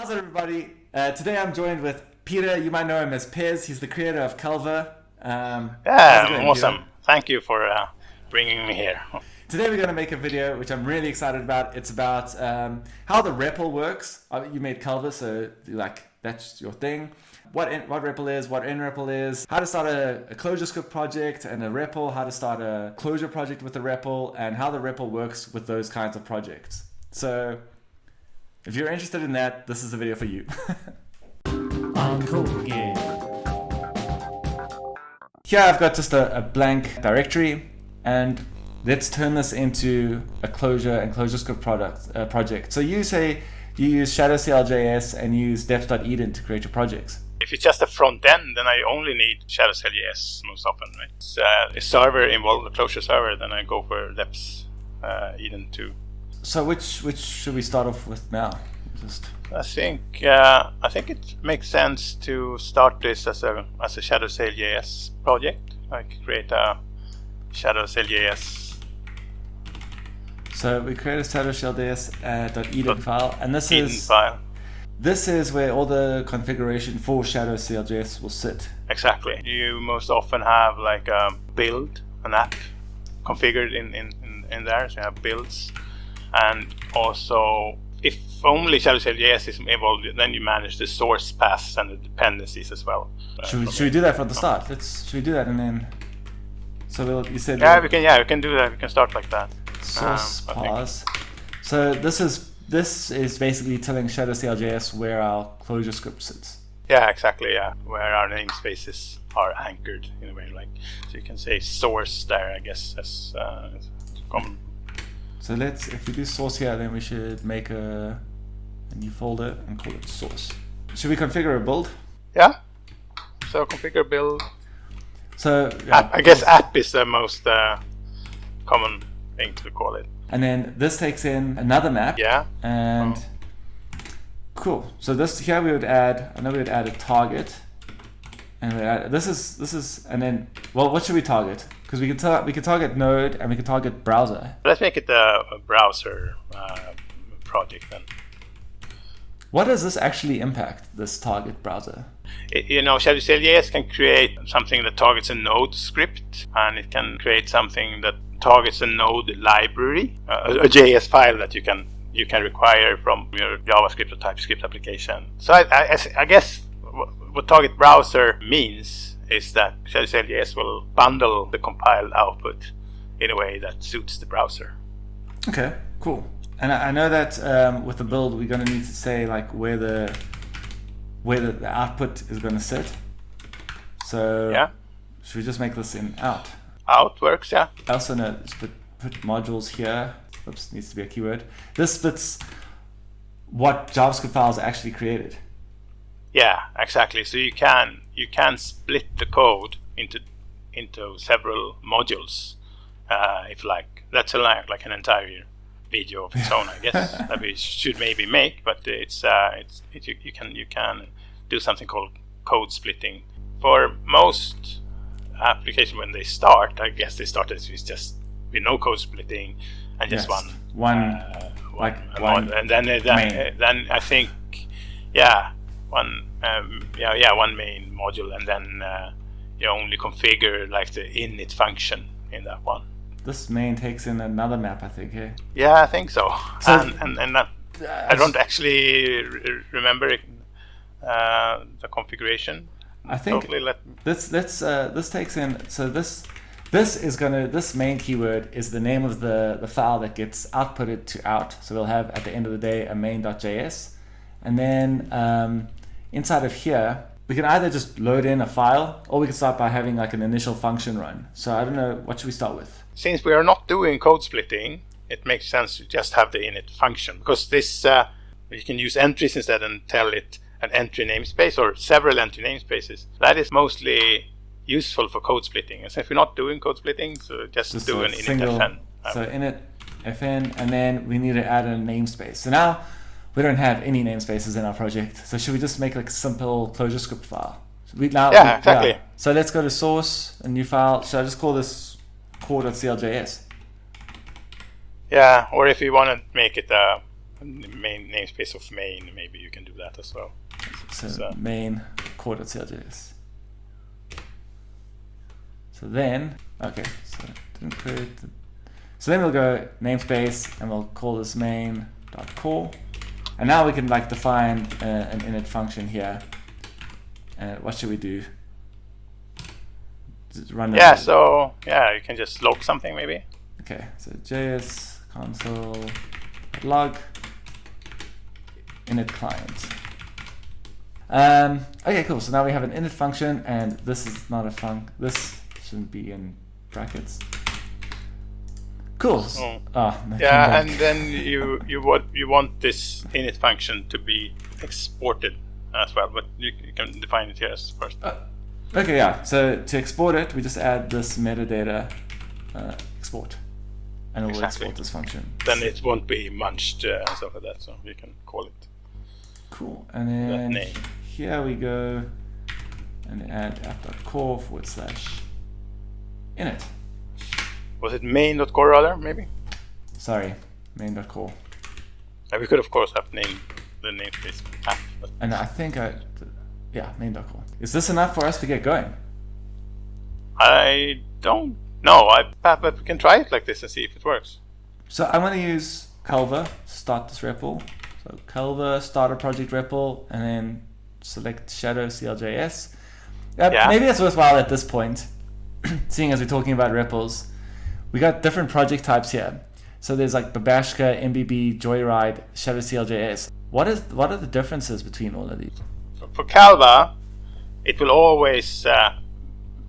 How's everybody? Uh, today I'm joined with Peter. You might know him as Pez. He's the creator of Calva. Um, yeah, going, awesome. Peter? Thank you for uh, bringing me here. Today we're going to make a video which I'm really excited about. It's about um, how the REPL works. Uh, you made Calva, so like that's your thing. What in, what REPL is, what NREPL is, how to start a, a ClojureScript project and a REPL, how to start a Clojure project with a REPL, and how the REPL works with those kinds of projects. So if you're interested in that, this is the video for you. Here I've got just a, a, blank directory and let's turn this into a Clojure and ClojureScript product uh, project. So you say you use ShadowCLJS and use deps.edn to create your projects. If it's just a front end, then I only need ShadowCLJS most often. Right? It's uh, a server involved, a Clojure server, then I go for deps uh, EDN too. So which which should we start off with now? Just I think uh, I think it makes sense to start this as a as a ShadowCLJS project. Like create a ShadowCLJS. So we create a ShadowCLJS uh, .edn file, and this EDN is file. This is where all the configuration for ShadowCLJS will sit. Exactly. You most often have like a build, an app configured in, in, in, in there. So you have builds and also if only ShadowCLJS is involved, then you manage the source paths and the dependencies as well. Should we, should we do that from the start? Let's should we do that and then so we'll, you said yeah we can yeah we can do that we can start like that. Source um, paths. So this is this is basically telling ShadowCLJS where our ClojureScript sits. Yeah, exactly. Yeah, where our namespaces are anchored in a way, like so you can say source there. I guess as uh, common so let's, if we do source here, then we should make a, a new folder and call it source. Should we configure a build? Yeah. So configure build. So yeah, app, I guess app is the most uh, common thing to call it. And then this takes in another map. Yeah. And oh. cool. So this here we would add. I know we would add a target. And add, this is this is and then well, what should we target? Because we can we can target Node and we can target browser. Let's make it a, a browser uh, project then. What does this actually impact? This target browser? It, you know, ShadowCLJS can create something that targets a Node script, and it can create something that targets a Node library, uh, a JS file that you can you can require from your JavaScript or TypeScript application. So I, I, I guess what target browser means is that ShadowCLJS will bundle the compiled output in a way that suits the browser. Okay, cool. And I know that um, with the build, we're going to need to say like where the where the, the output is going to sit. So yeah, should we just make this in out? Out works, yeah. I also know put, put modules here. Oops, needs to be a keyword. This fits what JavaScript files are actually created. Yeah, exactly. So you can you can split the code into into several modules, uh, if like that's a, like like an entire video of its own, I guess that we should maybe make. But it's uh, it's it, you, you can you can do something called code splitting for most applications when they start. I guess they start as just with no code splitting and just yes. one one uh, like one, one and then then, then I think yeah one um, yeah yeah one main module and then uh, you only configure like the init function in that one. This main takes in another map, I think. Eh? Yeah, I think so. so and and, and that, uh, I don't actually re remember uh, the configuration. I think totally let this this uh, this takes in so this this is gonna this main keyword is the name of the the file that gets outputted to out. So we'll have at the end of the day a main.js, and then um, inside of here, we can either just load in a file or we can start by having like an initial function run. So I don't know, what should we start with? Since we are not doing code splitting, it makes sense to just have the init function because this, uh, you can use entries instead and tell it an entry namespace or several entry namespaces. That is mostly useful for code splitting. And since we're not doing code splitting, so just, just do an init single, fn. So init fn, and then we need to add a namespace. So now we don't have any namespaces in our project. So should we just make like a simple ClojureScript file? We, now, yeah, exactly. Yeah. So let's go to source, a new file. Should I just call this core.cljs? Yeah, or if you want to make it a main namespace of main, maybe you can do that as well. So, So- main core.cljs. So then, okay, so didn't create. The, so then we'll go namespace and we'll call this main.core. And now we can like define uh, an init function here. Uh, what should we do? Just Run Yeah, so yeah, you can just log something maybe. Okay, so JS console log init client. Um, okay, cool. So now we have an init function, and this is not a func. This shouldn't be in brackets. Cool. Oh. Ah, Yeah, and then you you want you want this init function to be exported as well, but you, you can define it here as first. Uh, okay, yeah. So to export it, we just add this metadata uh, export, and it will Exactly. export this function. Then it won't be munged uh, and stuff like that, so you can call it. Cool. And then here we go and add app.core forward slash init. Was it main.core rather, maybe? Sorry, main.core. Uh, we could of course have named the namespace app, but And I think I, yeah, main.core. Is this enough for us to get going? I don't know. I but we can try it like this and see if it works. So I'm going to use Calva to start this REPL. So Calva, start a project REPL, and then select Shadow CLJS. Uh, Yeah. Maybe it's worthwhile at this point, seeing as we're talking about REPLs. We got different project types here. So there's like Babashka, nbb, Joyride, Shadow CLJS. What is what are the differences between all of these? For, Calva, it will always uh,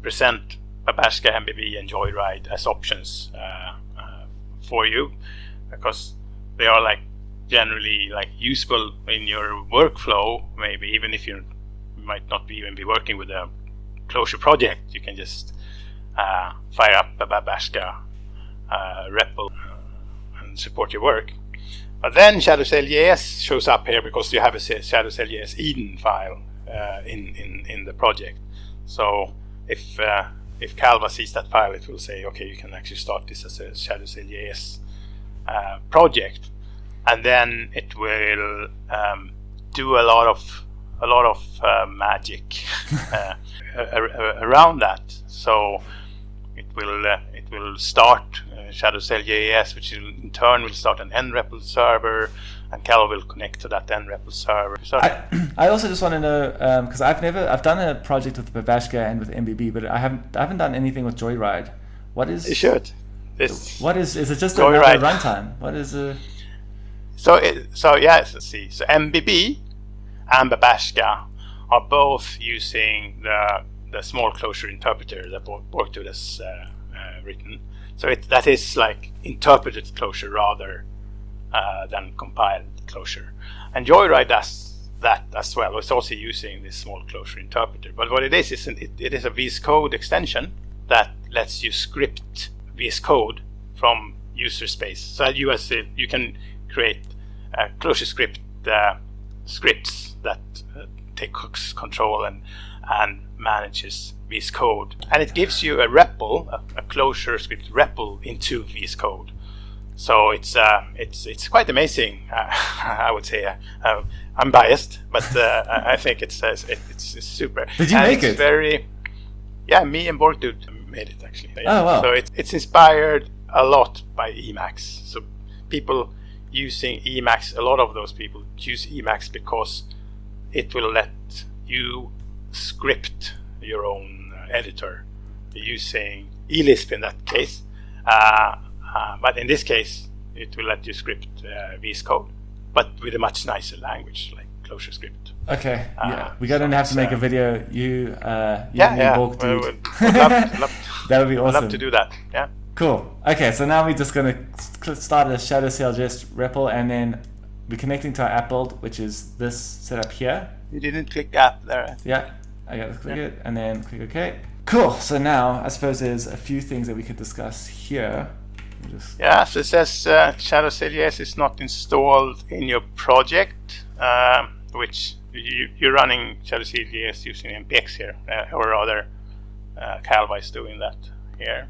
present Babashka, nbb, and Joyride as options uh, uh, for you because they are like generally like useful in your workflow. Maybe even if you might not be even be working with a Clojure project, you can just uh, fire up Babashka uh, REPL uh, and support your work. But then ShadowCLJS shows up here because you have a ShadowCLJS EDN file uh, in, in, in the project. So if uh, if Calva sees that file, it will say, okay, you can actually start this as a ShadowCLJS uh, project, and then it will um, do a lot of a lot of uh, magic uh, around that. So it will will start uh, ShadowCLJS, which will, in turn will start an nREPL server, and Calva will connect to that nREPL server. So I, I also just want to know because I've never I've done a project with Babashka and with nbb, but I haven't I haven't done anything with Joyride. What is you should. This what is is it just Joyride. another runtime? What is a So, it, so yes, let's see. So MBB and Babashka are both using the the small Clojure interpreter that Borkdude has uh, uh, written. So it, that is like interpreted Clojure rather uh, than compiled Clojure. And Joyride does that as well. It's also using this small Clojure interpreter. But what it is is an, it, it is a VS Code extension that lets you script VS Code from user space. So you as a, you can create uh, ClojureScript uh, scripts that uh, take control and and manages VS Code, and it gives you a REPL, a, a ClojureScript REPL into VS Code. So it's uh, it's it's quite amazing. Uh, I would say uh, uh, I'm biased, but uh, I I think it's uh, it, it's, it's super. Did you And make it's it? Very, yeah. Me and Borkdude made it actually. Oh, wow. So it's it's inspired a lot by Emacs. So people using Emacs, a lot of those people use Emacs because it will let you script your own uh, editor using eLisp in that case. Uh, uh, but in this case, it will let you script uh, VS Code, but with a much nicer language like ClojureScript. okay? Uh, yeah, we're gonna so have to make a video. You, uh, you Yeah, yeah. Borg, dude. would love, love, that would be I'd awesome. love to do that. Yeah. Cool. Okay, so now we're just gonna start a Shadow CLJS REPL, and then we're connecting to our app build, which is this setup here. You didn't click app there. Yeah, I gotta click it and then click OK. Cool. So now I suppose there's a few things that we could discuss here. Just Yeah, so it says uh, Shadow CLJS is not installed in your project, um, which you, you're running Shadow CLJS using npx here, uh, or rather, uh, Calva is doing that here.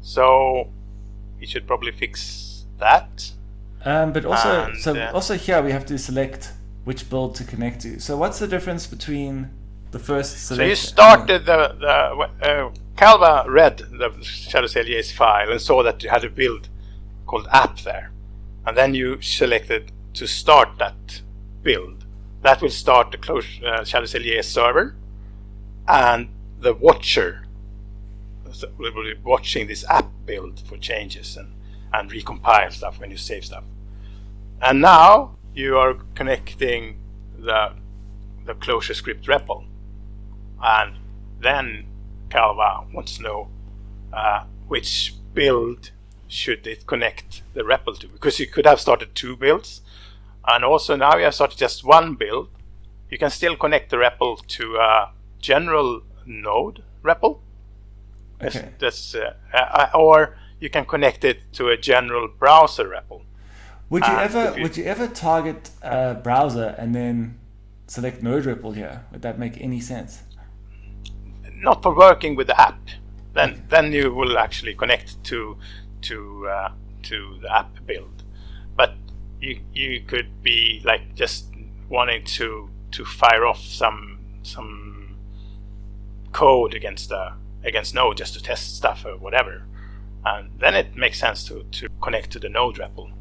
So you should probably fix that. Um, but also, And, so uh, also here we have to select which build to connect to. So what's the difference between the first So you started the the uh, Calva read the Shadow CLJS file and saw that you had a build called app there, and then you selected to start that build. That will start the close uh, Shadow CLJS server, and the watcher will be watching this app build for changes and and recompile stuff when you save stuff. And now you are connecting the the ClojureScript REPL and then Calva wants to know uh, which build should it connect the REPL to because you could have started two builds and also now you have started just one build you can still connect the REPL to a general node REPL Okay. that's, uh, uh, or you can connect it to a general browser REPL Would you ever you- would you ever target a browser and then select Node REPL here? Would that make any sense? Not for working with the app. Then then you will actually connect to to uh, to the app build. But you you could be like just wanting to to fire off some some code against the against Node just to test stuff or whatever, and then it makes sense to to connect to the Node REPL.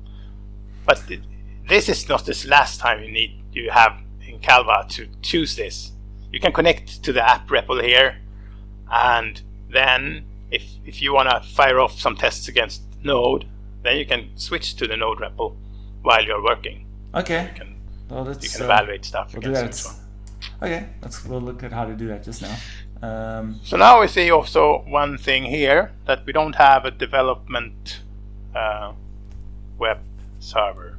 But it, this is not this last time you need you have in Calva to choose this. You can connect to the app REPL here, and then if if you want to fire off some tests against Node, then you can switch to the Node REPL while you're working. Okay. You can Well, you that's can uh, evaluate stuff We'll against that. Okay, let's we'll look at how to do that just now. Um, So now we see also one thing here that we don't have a development uh, web server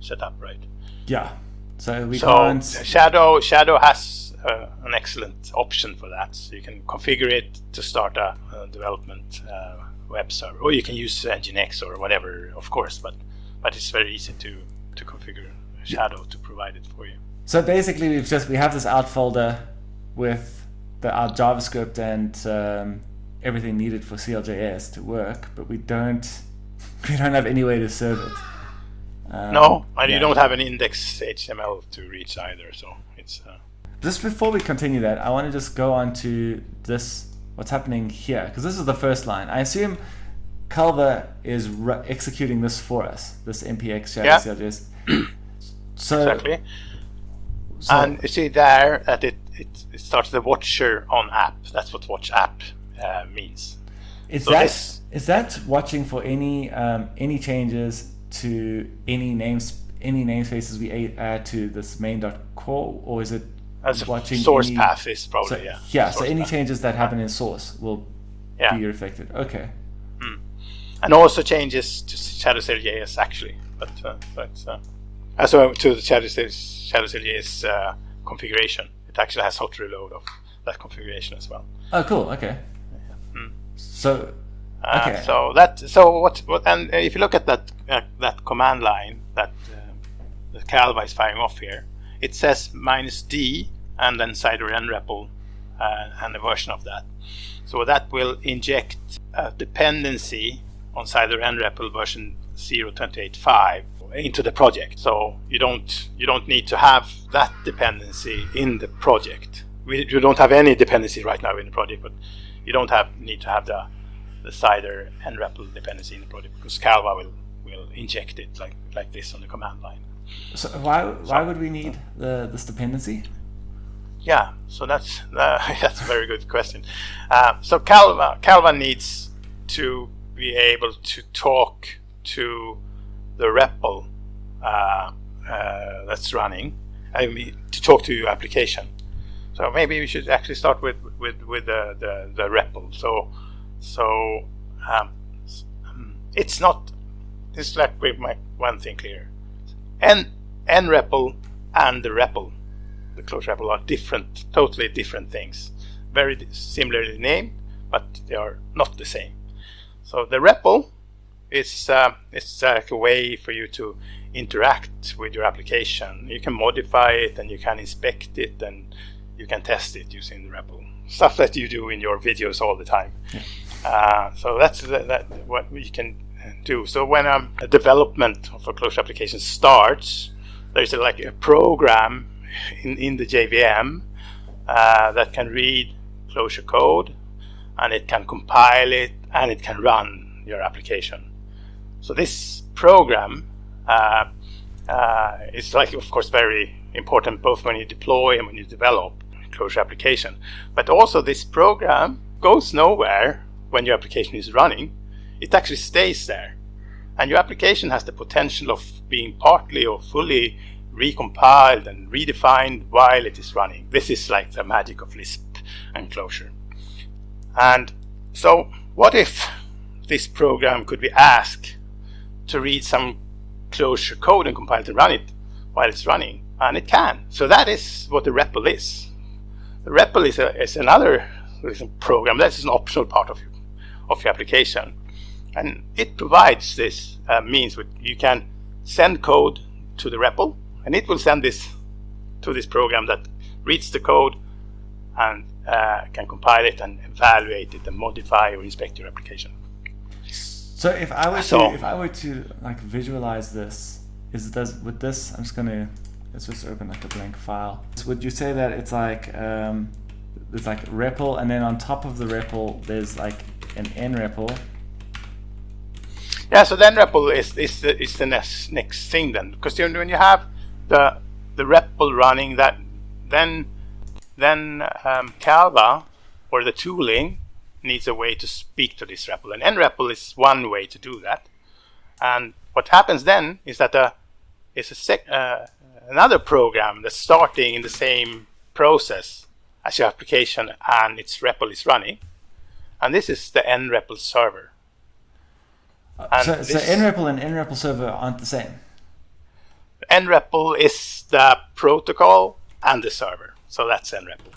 set up, right? yeah. So we so can't. Shadow Shadow has uh, an excellent option for that. So you can configure it to start a, a development uh, web server, or you can use Nginx or whatever, of course. But but it's very easy to to configure Shadow to provide it for you. So basically, we've just we have this out folder with the our JavaScript and um, everything needed for CLJS to work, but we don't we don't have any way to serve it. Um, No, and yeah. you don't have an index HTML to reach either. So it's uh, Just before we continue that, I want to just go on to this what's happening here because this is the first line. I assume Calva is ru- executing this for us, this npx shadow Yeah. So, exactly. so and you see there that it, it, it starts the watcher on app. That's what watch app uh, means. Is So that this- is that watching for any um, any changes to any names any namespaces we add to this main.core or is it As watching source any, path is probably so, yeah. yeah so any path. changes that happen in source will Yeah. be reflected okay and also changes to Shadow.js actually, but uh, but uh, uh, so to the Shadow Shadow.js uh, configuration. It actually has hot reload of that configuration as well. oh cool okay so Uh, Okay. So that so what what and if you look at that uh, that command line that uh, the Calva is firing off here, it says minus D and then cider nrepl uh, and a version of that. So that will inject a dependency on cider nrepl version 0.28.5 into the project. So you don't you don't need to have that dependency in the project. We, you don't have any dependency right now in the project, but you don't have need to have the the cider nrepl dependency in the project because Calva will will inject it like like this on the command line. So why why would we need the this dependency Yeah, so that's uh, that's a very good question. Uh, so Calva Calva needs to be able to talk to the REPL uh, uh, that's running. I mean, to talk to your application. So maybe we should actually start with with with the the, the REPL. So so um, um, it's not. It's like we make one thing clear. N NREPL and the REPL the close REPL are different, totally different things. Very similarly named, but they are not the same. So the REPL is uh, it's like a way for you to interact with your application. You can modify it and you can inspect it and you can test it using the REPL. Stuff that you do in your videos all the time. Uh, so that's the, that what we can do. So when um, a development of a Clojure application starts, there's a, like a program in, in the JVM uh, that can read Clojure code and it can compile it and it can run your application. So this program uh, uh, is like, of course, very important both when you deploy and when you develop Clojure application. But also this program goes nowhere when your application is running. It actually stays there. And your application has the potential of being partly or fully recompiled and redefined while it is running. This is like the magic of Lisp and Clojure. And so what if this program could be asked to read some Clojure code and compile to run it while it's running? And it can. So that is what the REPL is. The REPL is, a, is another program. That's an optional part of your, of your application. And it provides this uh, means that you can send code to the REPL and it will send this to this program that reads the code and uh, can compile it and evaluate it and modify or inspect your application. So if I were so, to if I were to like visualize this, is does with this I'm just gonna let's just open like a blank file. So would you say that it's like um, it's like REPL and then on top of the REPL there's like an NREPL yeah, so then REPL is, is, the, is the next, next thing then, because when you have the the REPL running, that then then um, Calva or the tooling needs a way to speak to this REPL, and NREPL is one way to do that. And what happens then is that uh, is a sec uh, another program that's starting in the same process as your application, and its REPL is running, and this is the NREPL server. Uh, so, so NREPL and NREPL server aren't the same. NREPL is the protocol and the server. So that's NREPL.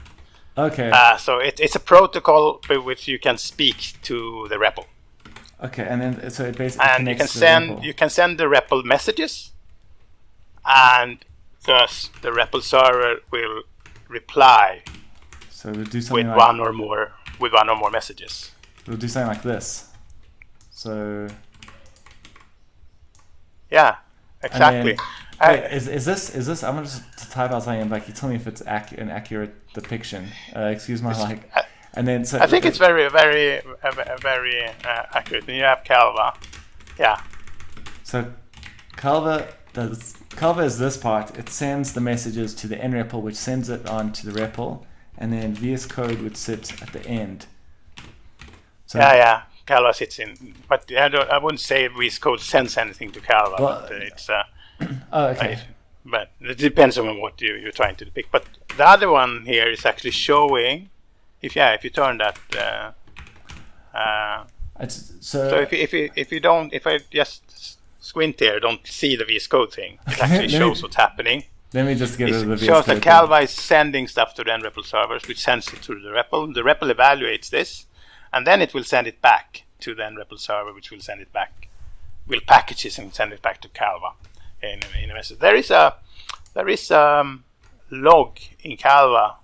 Okay. Uh, so it, it's a protocol by which you can speak to the REPL. Okay, and then so it basically and you can send you can send the REPL messages, and thus the REPL server will reply. So we'll do something with like, one or more with one or more messages. We'll do something like this. So. Yeah, exactly. Wait, is, is this is this? I'm gonna just type out something like you tell me if it's ac- an accurate depiction. Uh, excuse my like. And then so I think it's very very very uh, accurate. And you have Calva, yeah. So Calva does Calva is this part. It sends the messages to the NREPL, which sends it on to the REPL, and then VS Code would sit at the end. So yeah, yeah. Calva sits in, but I, don't, I wouldn't say VS Code sends anything to Calva. Well, but it's uh, oh, okay. Right? But it depends on what you, you're trying to depict. But the other one here is actually showing, if yeah, if you turn that. Uh, uh, so, so if you, if you if you don't if I just squint here, don't see the VS Code thing. It actually shows me, what's happening. Let me just get it the VS shows that Calva is sending stuff to the NREPL servers, which sends it to the REPL. The REPL evaluates this, and then it will send it back to the NREPL server, which will send it back, will package it and send it back to Calva in, in a message. There is a there is a um, log in Calva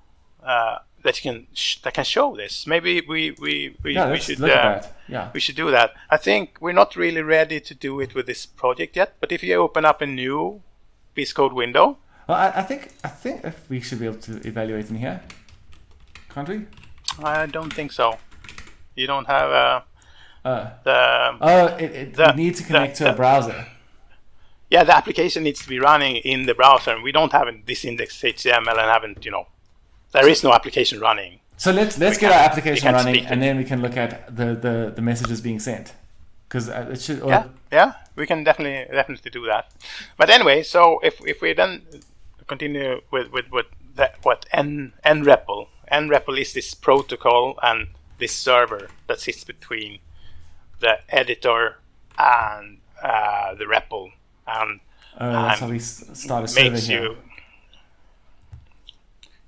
uh, that you can that can show this. Maybe we we, we, yeah, we should uh, yeah. we should do that. I think we're not really ready to do it with this project yet. But if you open up a new VS Code window, well, I, I think I think if we should be able to evaluate in here, can't we? I don't think so. You don't have a. Uh, the, oh, it, it the, needs to connect the, to a browser yeah, the application needs to be running in the browser, and we don't have this index HTML and haven't, you know, there is no application running. So let's let's we get our application running, and then we can look at the the, the messages being sent, because uh, it should. yeah, yeah, we can definitely definitely do that. But anyway, so if if we then continue with with, with that, what n nREPL nREPL is this protocol and this server that sits between the editor and uh, the REPL and uh, that's how we start a server here. You,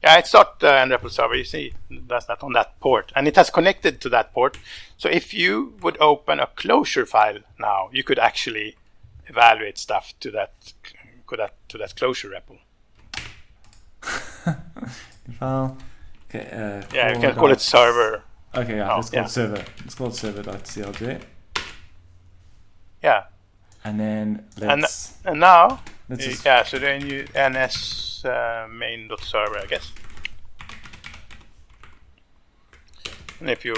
yeah, it's not the uh, NREPL server. You see, that's that on that port, and it has connected to that port. So if you would open a Clojure file now, you could actually evaluate stuff to that, to that, to that Clojure REPL. file. Okay, uh, yeah, you can call it server. Okay, yeah, oh, let's call yeah. server. Let's call server.clj. Yeah. And then And, let's and now, let's just yeah, so then you ns uh, main.server, I guess. And if you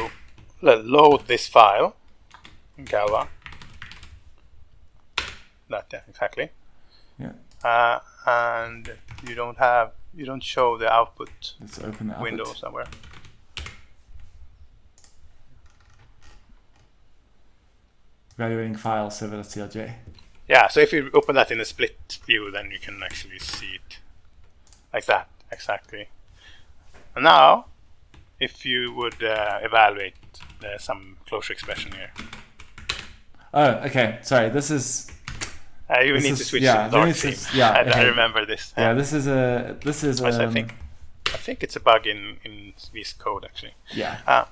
lo- load this file in Calva, that yeah, exactly, yeah. uh, and you don't have, you don't show the output Let's open the window output. somewhere. Evaluating file server.clj. Yeah, so if you open that in a split view, then you can actually see it like that, exactly. And now, if you would uh, evaluate uh, some Clojure expression here, Oh, okay. Sorry. This is uh, you This need is- to switch yeah, to dark theme. is- yeah, I, I okay. remember this. yeah. This is a this is Yes, I um, think I think it's a bug in in this code actually. yeah. Uh,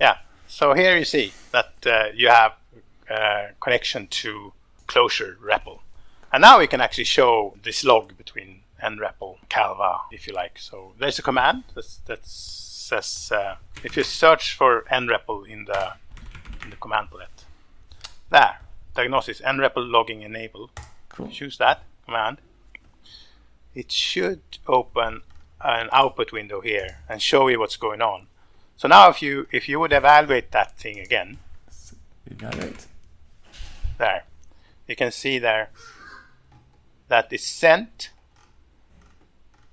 yeah. So here you see that uh, you have uh, connection to Clojure REPL. And now we can actually show this log between nREPL, Calva, if you like. So there's a command that, that says uh, if you search for nREPL in the in the command palette, there, diagnosis nREPL logging enable. Cool. Choose that command. It should open an output window here and show you what's going on. So now if you if you would evaluate that thing again, Evaluate. There, you can see there that it's sent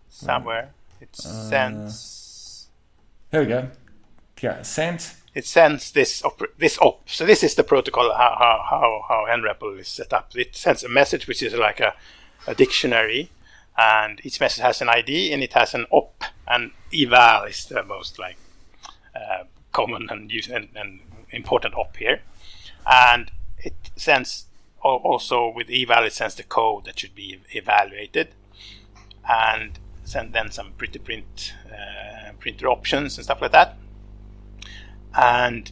somewhere. It sends Here we go. Yeah. Sent. it sends this op this op. So this is the protocol how how how, how nREPL is set up. It sends a message which is like a, a dictionary, and each message has an ID and it has an op. And eval is the most like uh, common and, use, and, and important op here. And it sends also with eval it sends the code that should be evaluated, and send then some pretty print uh, printer options and stuff like that and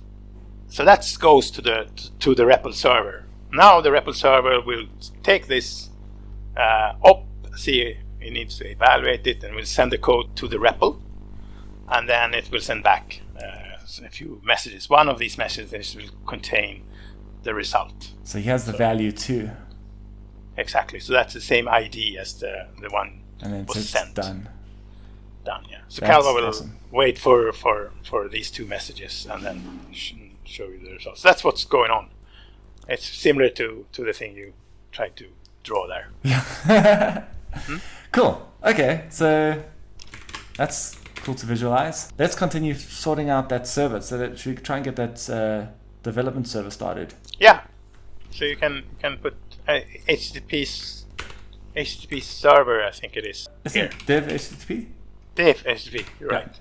so that goes to the to the REPL server. Now the REPL server will take this uh, up, see it needs to evaluate it, and will send the code to the REPL, and then it will send back uh, a few messages. One of these messages will contain the result. So he has the value too, Exactly. So that's the same ID as the the one and then was it's sent. done. done. Yeah. So That's Calva will awesome. wait for, for, for these two messages and then sh- show you the results. That's what's going on. It's similar to, to the thing you tried to draw there. Cool. Okay, so that's cool to visualize. Let's continue sorting out that server. So that should we try and get that uh, development server started? Yeah. So you can can put uh, HTTP HTTP server, I think it is. Is here. it dev HTTP? Dev HTTP. You're Yeah. right.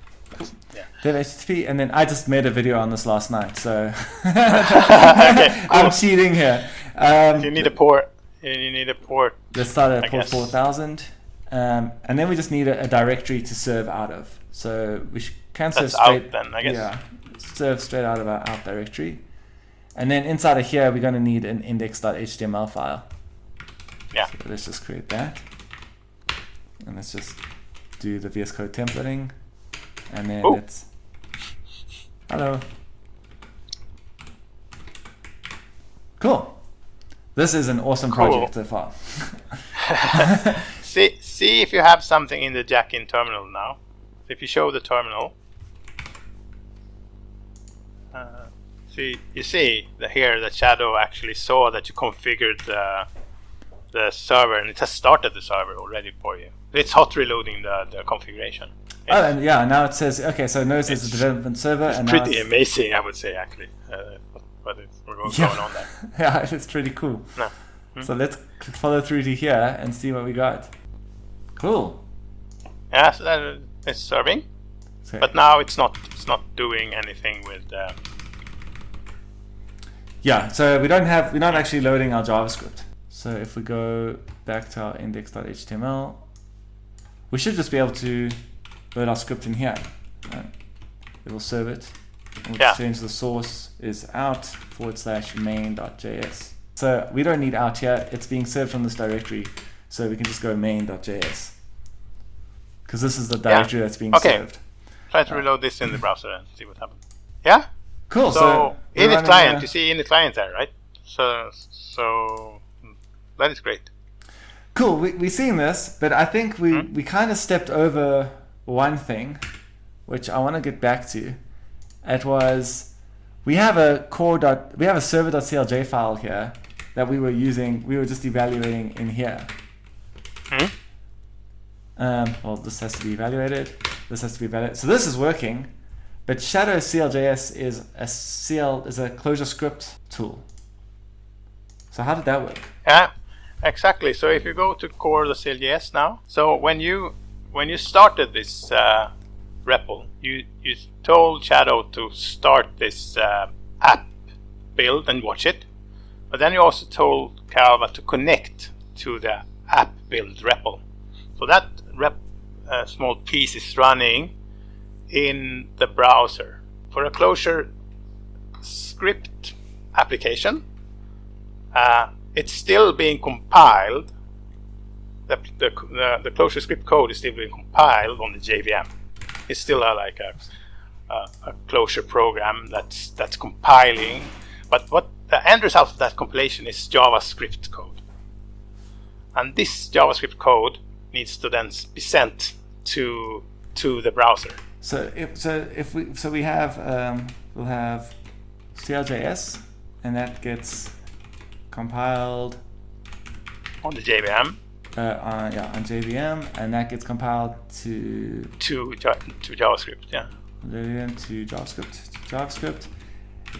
Yeah. Dev HTTP, and then I just made a video on this last night, so Okay. I'm Cool. cheating here. Um, You need a port. You need a port. Let's start at I port guess. 4000. Um, and then we just need a, a directory to serve out of. So we can serve That's out straight. then, I guess. Yeah, serve straight out of our out directory. And then inside of here, we're going to need an index.html file. Yeah. So let's just create that. And let's just do the VS Code templating. And then Oh. let's. Hello. Cool. This is an awesome Cool. project so far. See, see if you have something in the jack-in terminal now. If you show the terminal, uh, see, you see that here that Shadow actually saw that you configured the the server, and it has started the server already for you. It's hot reloading the, the configuration. Oh, and yeah, now it says okay. So notice there's a development server, and now Pretty it's- amazing, I would say, actually. Uh, what, is what's Yeah. going on there? yeah, it's pretty cool. No. So let's follow through to here and see what we got. Cool. Yeah, so that is serving, So, but now it's not. It's not doing anything with. Uh, yeah, so we don't have we're not actually loading our JavaScript. So if we go back to our index.html, we should just be able to load our script in here. Right? It will serve it. We'll Yeah. change the source is out forward slash main.js. So we don't need out here. It's being served from this directory. So we can just go main.js. Because this is the directory that's being served. Okay. served. Try to uh, reload this in the browser and see what happens. Yeah? Cool. So, So, in the client, uh, you see in the client there, right? So so that is great. Cool. We we seen this, but I think we Hmm? we kind of stepped over one thing, which I want to get back to. It was we have a core dot we have a server.clj file here that we were using. We were just evaluating in here. Hmm? Um, well, this has to be evaluated. This has to be evaluated. So this is working, but Shadow CLJS is a CL is a ClojureScript tool. So how did that work? Yeah, exactly. So if you go to core the CLJS now, so when you when you started this uh, REPL, you you told Shadow to start this uh, app build and watch it, but then you also told Calva to connect to the app build REPL. So that rep uh, small piece is running in the browser for a closure script application uh, it's still being compiled. The, the, the, the ClojureScript code is still being compiled on the JVM. It's still a, like a, a, a Clojure program that's that's compiling. But what the end result of that compilation is JavaScript code, and this JavaScript code needs to then be sent to to the browser. So if so if we so we have um, we'll have CLJS and that gets compiled on the JVM uh, on yeah on JVM and that gets compiled to to to JavaScript. Yeah. JVM to JavaScript to JavaScript.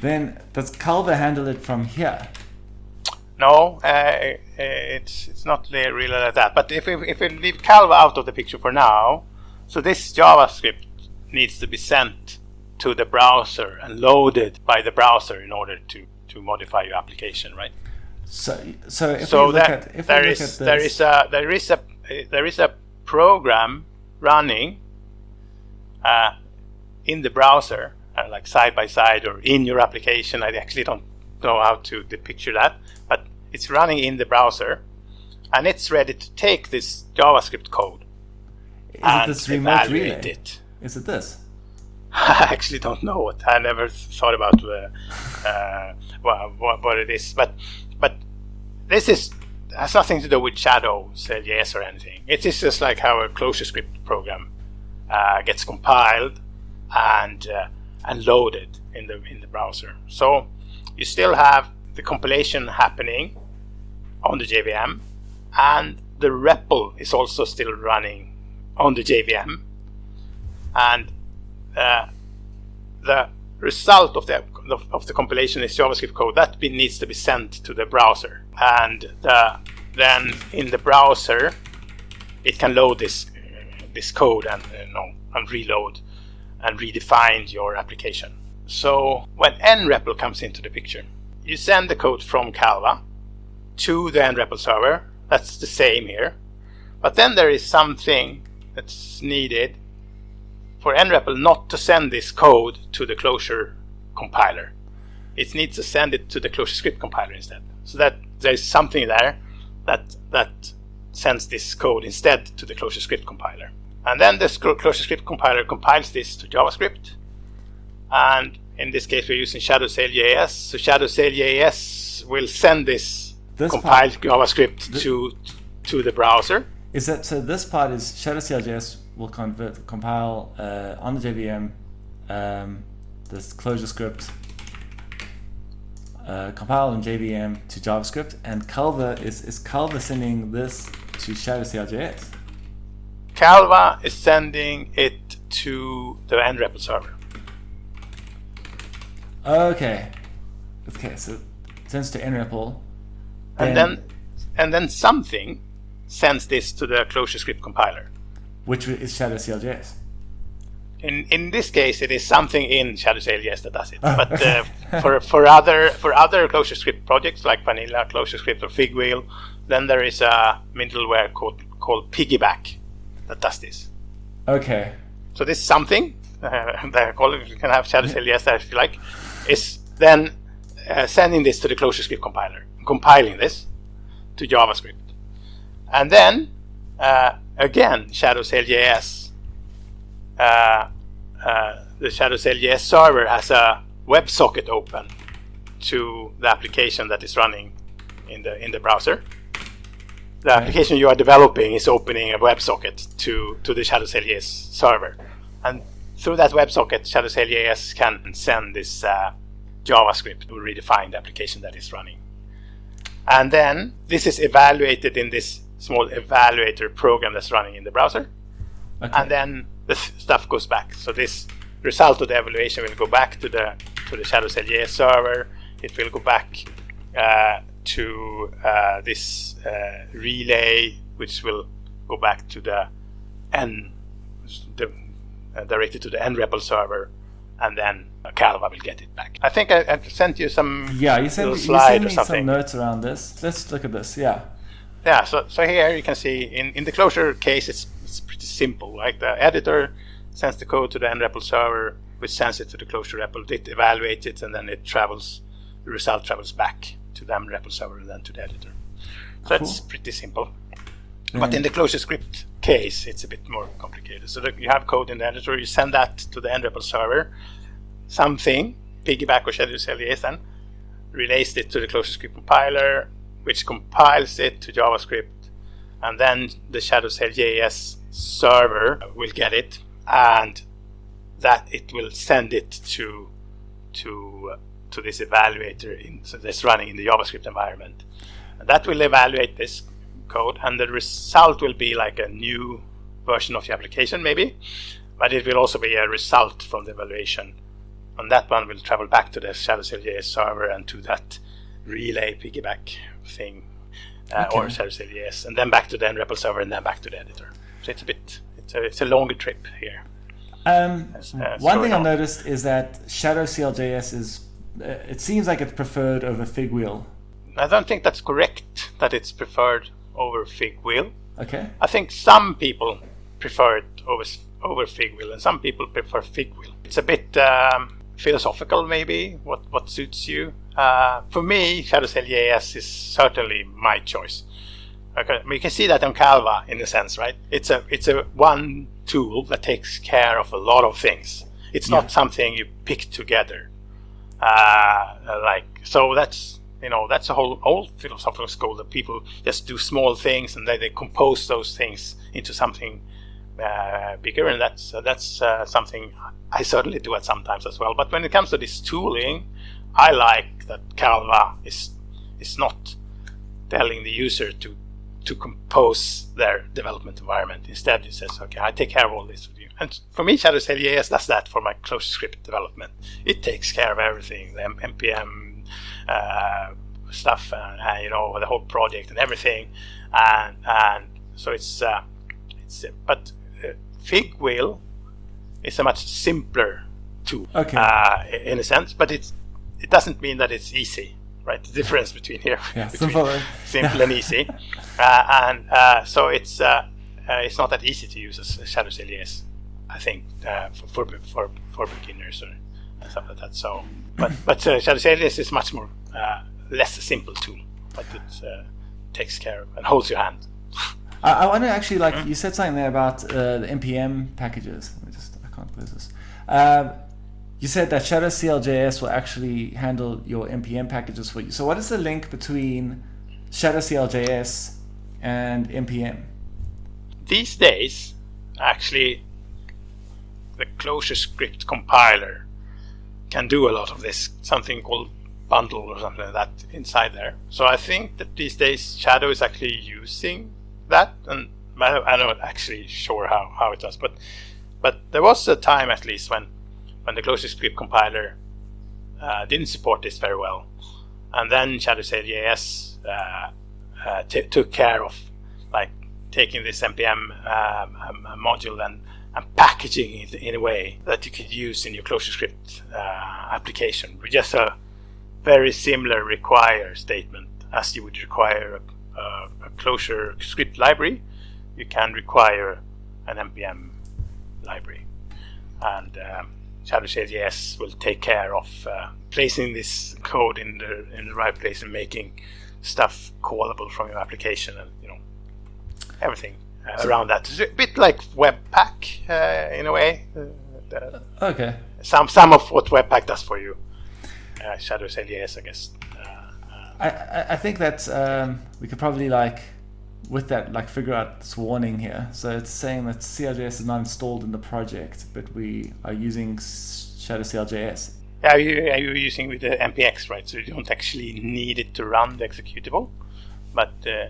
Then does Calva handle it from here? No, uh, it's it's not really like that. But if we, if we leave Calva out of the picture for now, so this JavaScript needs to be sent to the browser and loaded by the browser in order to to modify your application, right? So so if so we look that at if there is at there this, is a there is a there is a program running uh, in the browser, uh, like side by side or in your application. I actually don't know how to picture that, but it's running in the browser, and it's ready to take this JavaScript code is it and this remote evaluate relay? it. Is it this? I actually don't know what I never thought about uh, uh, what, what, it is, but but this is has nothing to do with Shadow CLJS or anything. It is just like how a ClojureScript program uh, gets compiled and uh, and loaded in the in the browser. So you still have the compilation happening on the JVM, and the REPL is also still running on the JVM, and uh, the result of the of the compilation is JavaScript code that be, needs to be sent to the browser, and the, then in the browser it can load this this code and and reload and redefine your application. So when nREPL comes into the picture, you send the code from Calva to the nREPL server. That's the same here, but then there is something that's needed for nREPL not to send this code to the Clojure compiler. It needs to send it to the ClojureScript compiler instead. So that there's something there that that sends this code instead to the ClojureScript compiler. And then the ClojureScript compiler compiles this to JavaScript. And in this case, we're using Shadow JS. So Shadow JS will send this, This compiled JavaScript to to the browser. Is that so? This part is Shadow Will convert compile uh, on the JVM um, this ClojureScript uh, compile on JVM to JavaScript, and Calva is is Calva sending this to Shadow CLJS. Calva is sending it to the nREPL server. Okay, okay, so it sends to nREPL, and then and then something sends this to the ClojureScript compiler. Which is Shadow CLJS. In in this case, it is something in Shadow JS that does it. But uh, for for other for other ClojureScript projects like Vanilla ClojureScript or Figwheel, then there is a middleware called called Piggieback that does this. Okay, So this something, uh, call you can have Shadow JS there if you like, is then uh, sending this to the ClojureScript compiler, compiling this to JavaScript, and then uh, again Shadow JS, uh, uh, the Shadow JS server has a WebSocket open, to the application that is running in the in the browser. The application you are developing is opening a WebSocket to to the ShadowCLJS server, and through that WebSocket, ShadowCLJS can send this uh, JavaScript to redefine the application that is running. And then this is evaluated in this small evaluator program that's running in the browser. Okay. And then the stuff goes back. So this result of the evaluation will go back to the to the Shadow CLJS server. It will go back uh, to uh, this uh, relay, which will go back to the n the, uh, directed to the nREPL server, and then Calva will get it back. I think I, I sent you some yeah, you sent, you sent me some notes around this. Let's look at this. Yeah. Yeah. So so here you can see in in the Clojure case, it's it's pretty simple. Like the editor sends the code to the nREPL server, which sends it to the Clojure REPL. It evaluates it, and then it travels. The result travels back to the nREPL server and then to the editor. So cool. that's pretty simple. Mm. But in the ClojureScript case, it's a bit more complicated. So you have code in the editor, you send that to the nREPL server, something, Piggieback or Shadow CLJS then, relays it to the ClojureScript compiler, which compiles it to JavaScript, and then the Shadow CLJS server will get it, and that it will send it to to uh, to this evaluator in, so that's running in the JavaScript environment. And that will evaluate this code, and the result will be like a new version of the application, maybe, but it will also be a result from the evaluation and that one will travel back to the Shadow CLJS server and to that relay Piggieback thing, uh, okay. or Shadow CLJS, and then back to the nREPL server, and then back to the editor. So it's a bit, it's a, it's a longer trip here. Um, one thing I noticed is that Shadow CLJS is, uh, it seems like it's preferred over Figwheel. I don't think that's correct that it's preferred over Figwheel. Okay. I think some people prefer it over over Figwheel, and some people prefer Figwheel. It's a bit um, philosophical maybe what what suits you. Uh, for me Shadow CLJS is certainly my choice. Okay you can see that on Calva in a sense right? It's a it's a one tool that takes care of a lot of things. It's yeah. not something you pick together. Uh, like so that's you know that's a whole old philosophical school that people just do small things and then they compose those things into something bigger, and that's uh, that's uh, something I certainly do at sometimes as well. But when it comes to this tooling, I like that Calva is is not telling the user to to compose their development environment. Instead, it says, "Okay, I take care of all this for you." And for me, Shadow CLJS does that for my ClojureScript development. It takes care of everything, the npm uh, stuff, uh, you know the whole project and everything, and and so it's uh, it's but Figwheel is a much simpler tool okay. uh, in a sense, but it's it doesn't mean that it's easy, right? The difference between here yeah, between simple, simple and easy, uh, and uh, so it's uh, uh, it's not that easy to use as Shadow CLJS, I think, uh, for, for for for beginners or stuff like that. So, but but uh, Shadow CLJS is much more less a simple tool, but it takes care of and holds your hand. I, I want to actually like you said something there about uh, the npm packages. Let me just I can't close this. Um, you said that Shadow CLJS will actually handle your npm packages for you. So what is the link between Shadow CLJS and npm? These days, actually, the ClojureScript compiler can do a lot of this. Something called bundle or something like that inside there. So I think that these days Shadow is actually using that, and I'm not actually sure how, how it does, but but there was a time at least when when the ClojureScript compiler uh, didn't support this very well, and then Shadow CLJS uh, uh, took care of like taking this npm um, module and, and packaging it in a way that you could use in your ClojureScript uh, application with just a very similar require statement as you would require uh, a ClojureScript library, you can require an npm library. And um, Shadow CLJS will take care of uh, placing this code in the in the right place and making stuff callable from your application and you know everything uh, around that. It's a bit like Webpack uh, in a way. Uh, okay. Some some of what Webpack does for you. uh, Shadow CLJS, I guess. I, I, think that um, we could probably like with that like figure out this warning here. So it's saying that CLJS is not installed in the project, but we are using Shadow CLJS. Yeah, you, you're using with the npx, right? So you don't actually need it to run the executable, but uh,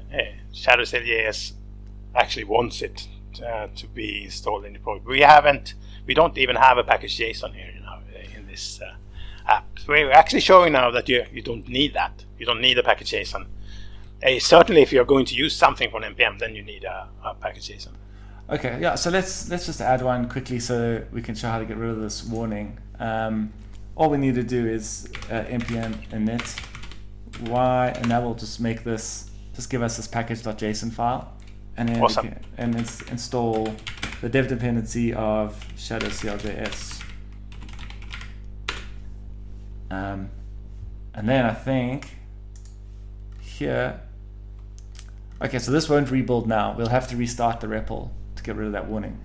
Shadow CLJS actually wants it uh, to be installed in the project. We haven't, we don't even have a package JSON here you know, in this uh, app. We're actually showing now that you you don't need that. You don't need a package JSON. Uh, certainly, if you're going to use something from npm, then you need a, a package JSON. Okay, yeah. So let's let's just add one quickly so we can show how to get rid of this warning. Um, all we need to do is uh, npm init y, and that will just make this just give us this package.json file, and then awesome. can, and ins install the dev dependency of shadow cljs. Um, and then I think here, okay, so this won't rebuild now. We'll have to restart the REPL to get rid of that warning.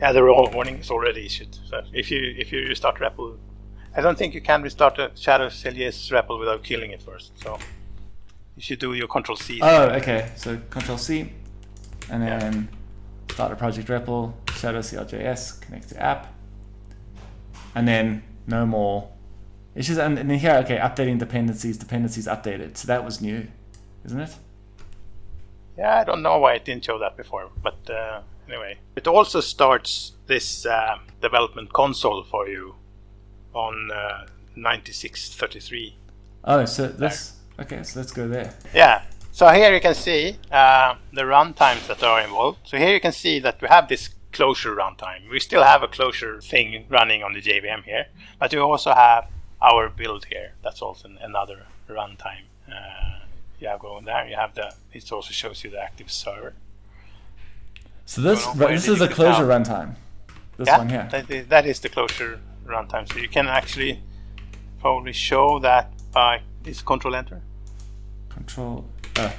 Yeah, the warning is already issued. So if you if you restart REPL, I don't think you can restart a Shadow CLJS REPL without killing it first. So if you should do your Control C. Oh, okay. So Control C, and then yeah. start a project REPL, Shadow CLJS, connect to app, and then no more it's just, and, and here, okay, updating dependencies, dependencies updated. So that was new, isn't it? Yeah, I don't know why it didn't show that before, but uh, anyway. It also starts this uh, development console for you on uh, 9633. Oh, so this, okay, so let's go there. Yeah, so here you can see uh, the runtimes that are involved. So here you can see that we have this Clojure runtime. We still have a Clojure thing running on the JVM here, but we also have our build here. That's also another runtime. Uh, you have going there. You have the. It also shows you the active server. So this this is a Clojure runtime. This yeah, one here. That is, that is the Clojure runtime. So you can actually probably show that by this control enter. Control. Uh.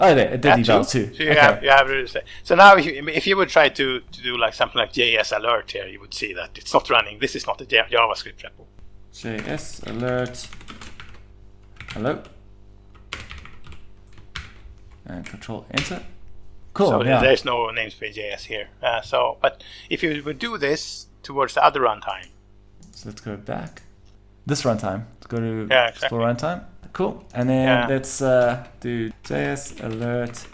Oh, there, it did eval too. So you okay. have, you have so now if you, if you would try to, to do like something like JS alert here, you would see that it's not running. This is not a JavaScript REPL. JS alert. Hello. And control enter. Cool. So yeah. there's no namespace JS here. Uh, so, but if you would do this towards the other runtime. So let's go back. This runtime. Let's go to yeah, exactly. explore runtime. Cool. And then yeah. let's uh, do JS alert.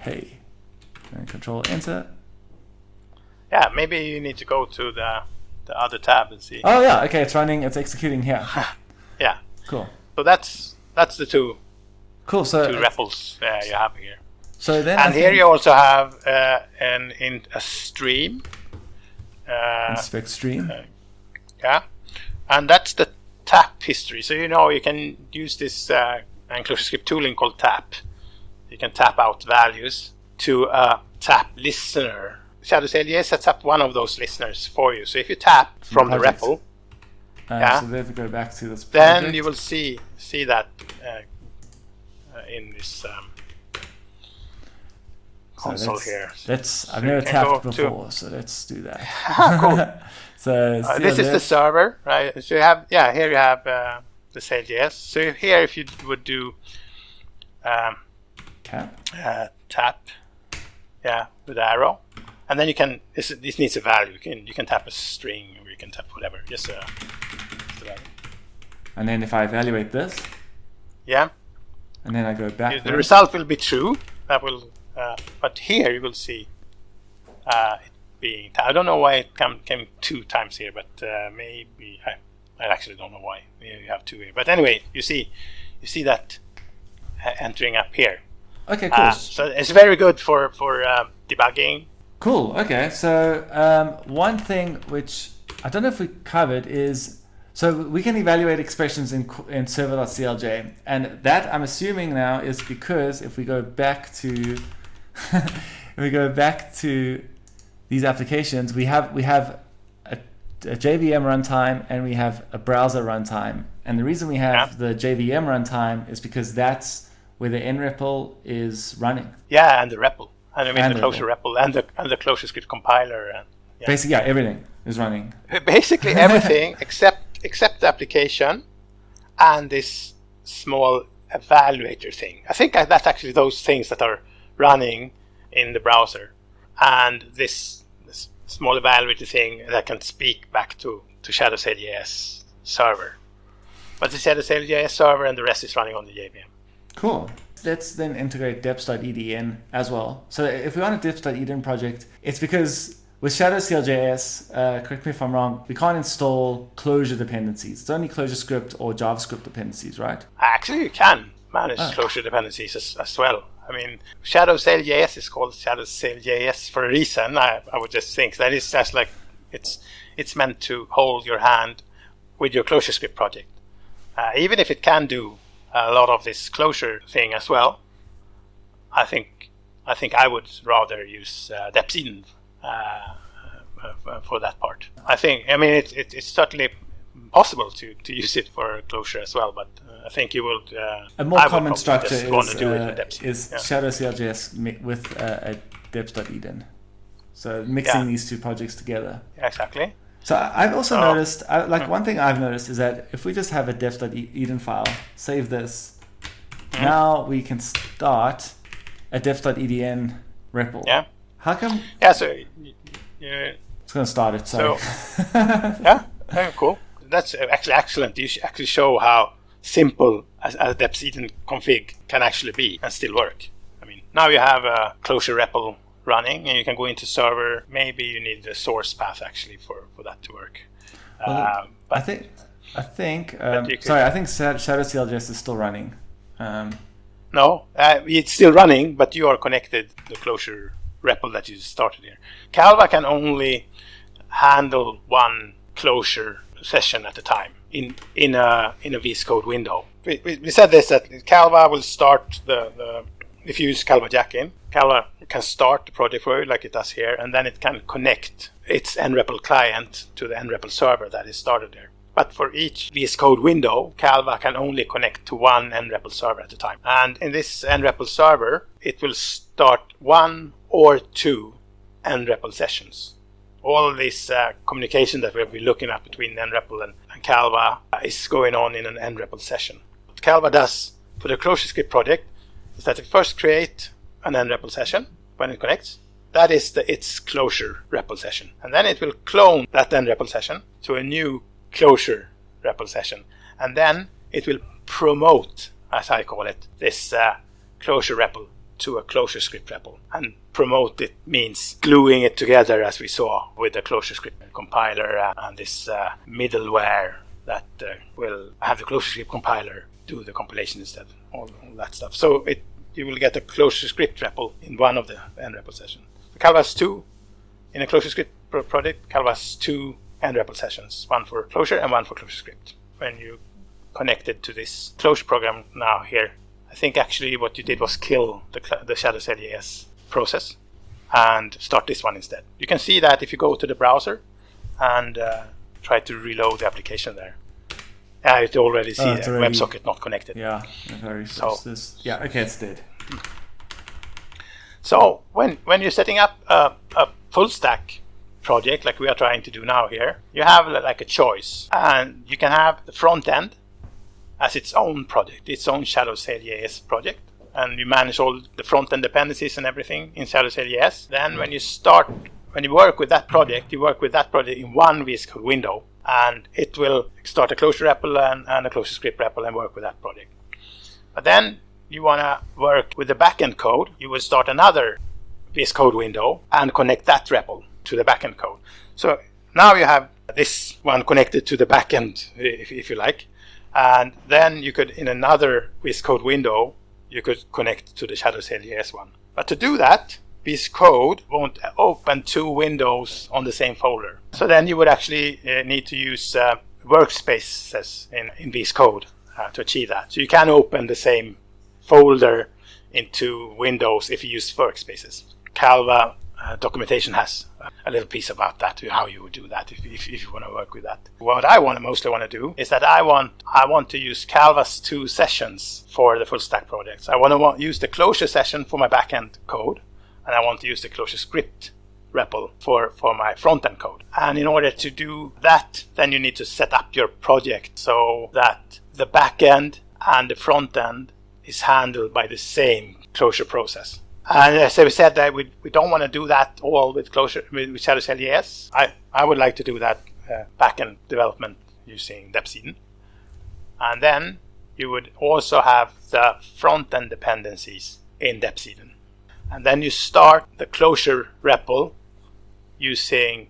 Hey. And control enter yeah, maybe you need to go to the the other tab and see. Oh yeah, okay, it's running, it's executing here. yeah. Cool. So that's that's the two. Cool. So two REPLs uh, you have here. So then, and here you also have uh, an in a stream. Uh, inspect stream. Uh, yeah, and that's the tap history. So you know you can use this uh, AngularScript tooling called tap. You can tap out values to a tap listener Shadow CLJS sets up one of those listeners for you. So if you tap from the REPL, uh, yeah, so then go back to this. Project. Then you will see see that uh, uh, in this um, console so here. Let's. So I've never tapped before, to... so let's do that. cool. so uh, this is the server, right? So you have yeah here you have uh, the CLJS. So here if you would do um, tap uh, tap yeah with arrow and then you can this, this needs a value. You can you can tap a string or you can tap whatever. Just uh, and then if I evaluate this? Yeah. And then I go back the result will be true. That will uh, but here you will see uh, it being I don't know why it come, came two times here but uh, maybe I, I actually don't know why. You have two here. But anyway you see you see that uh, entering up here. Okay cool. So it's very good for for um, debugging Cool. Okay. So um, one thing which I don't know if we covered is so we can evaluate expressions in in server.clj, and that I'm assuming now is because if we go back to if we go back to these applications, we have we have a, a JVM runtime and we have a browser runtime, and the reason we have the JVM runtime is because that's where the nREPL is running. Yeah, and the REPL. And I mean and the Clojure REPL and the and the ClojureScript compiler and yeah. basically yeah everything is running. Basically everything except except the application and this small evaluator thing. I think that's actually those things that are running in the browser, and this, this small evaluator thing that can speak back to to Shadow JS server. But the Shadow JS server and the rest is running on the JVM. Cool. Let's then integrate deps.edn as well. So if we want a deps.edn project, it's because with Shadow CLJS, uh, correct me if I'm wrong, we can't install Clojure dependencies. It's only ClojureScript or JavaScript dependencies, right? Actually, you can manage oh. Clojure dependencies as, as, well. I mean, Shadow CLJS is called Shadow CLJS for a reason. I, I would just think that is just like it's it's meant to hold your hand with your ClojureScript project. Uh, even if it can do a lot of this Clojure thing as well, I think I think I would rather use uh, deps.edn uh, uh, for that part. I think, I mean, it, it, it's certainly possible to, to use it for Clojure as well, but uh, I think you will. a more I common structure is, uh, is yeah. Shadow CLJS with uh, a deps.edn. So mixing yeah. these two projects together. Exactly. So I've also oh. noticed, I, like mm. one thing I've noticed is that if we just have a deps.edn file, save this, mm. now we can start a deps.edn REPL. Yeah. How come? Yeah, so yeah. It's going to start it. So, yeah, yeah, cool. That's actually excellent. You actually show how simple a, a deps.edn config can actually be and still work. I mean, now you have a Clojure REPL running, and you can go into server. Maybe you need the source path actually for, for that to work. Well, um, I think I think um, sorry, I think Shadow CLJS is still running. Um, no, uh, it's still running, but you are connected the Clojure REPL that you started here. Calva can only handle one Clojure session at a time in in a in a VS Code window. We, we, we said this that Calva will start the, the if you use Calva Jack-in, Calva can start the project for you like it does here, and then it can connect its nREPL client to the nREPL server that is started there. But for each VS Code window, Calva can only connect to one nREPL server at a time. And in this nREPL server, it will start one or two nREPL sessions. All this uh, communication that we'll be looking at between nREPL and, and Calva is going on in an nREPL session. What Calva does for the ClojureScript project is that it first create an nREPL session when it connects. That is the, its Clojure REPL session. And then it will clone that nREPL session to a new Clojure REPL session. And then it will promote, as I call it, this uh, Clojure REPL to a ClojureScript REPL. And promote it means gluing it together as we saw with the ClojureScript compiler uh, and this uh, middleware that uh, will have the ClojureScript compiler do the compilation instead, all, all that stuff. So it you will get a ClojureScript REPL in one of the nREPL sessions. The Calvas 2 in a ClojureScript pro project, Calvas 2 nREPL sessions, one for Clojure and one for ClojureScript. When you connected to this Clojure program now here, I think actually what you did was kill the, the Shadow CLJS process and start this one instead. You can see that if you go to the browser and uh, try to reload the application there. Yeah, it already see oh, already, WebSocket not connected. Yeah, very so, this. yeah, okay, it's dead. So when when you're setting up a, a full stack project like we are trying to do now here, you have like a choice, and you can have the front end as its own project, its own Shadow CLJS project, and you manage all the front end dependencies and everything in Shadow CLJS. Then when you start, when you work with that project, you work with that project in one VS Code window, and it will start a Clojure REPL and, and a ClojureScript REPL and work with that project. But then you want to work with the backend code, you will start another VS Code window and connect that REPL to the backend code. So now you have this one connected to the backend, if, if you like. And then you could, in another VS Code window, you could connect to the Shadow CLJS one. But to do that, VS Code won't open two windows on the same folder. So then you would actually uh, need to use uh, workspaces in, in VS Code uh, to achieve that. So you can open the same folder into Windows if you use workspaces. Calva uh, documentation has a little piece about that, how you would do that if, if, if you want to work with that. What I want to mostly want to do is that I want I want to use Calva's two sessions for the full stack projects. I want to want, use the Clojure session for my backend code, and I want to use the ClojureScript REPL for, for my front-end code. And in order to do that, then you need to set up your project so that the back-end and the front-end is handled by the same Clojure process. And as I said, that we, we don't want to do that all with Clojure, with, with Shadow CLJS. I, I would like to do that uh, backend development using deps.edn. And then you would also have the front-end dependencies in deps.edn. And then you start the Clojure REPL using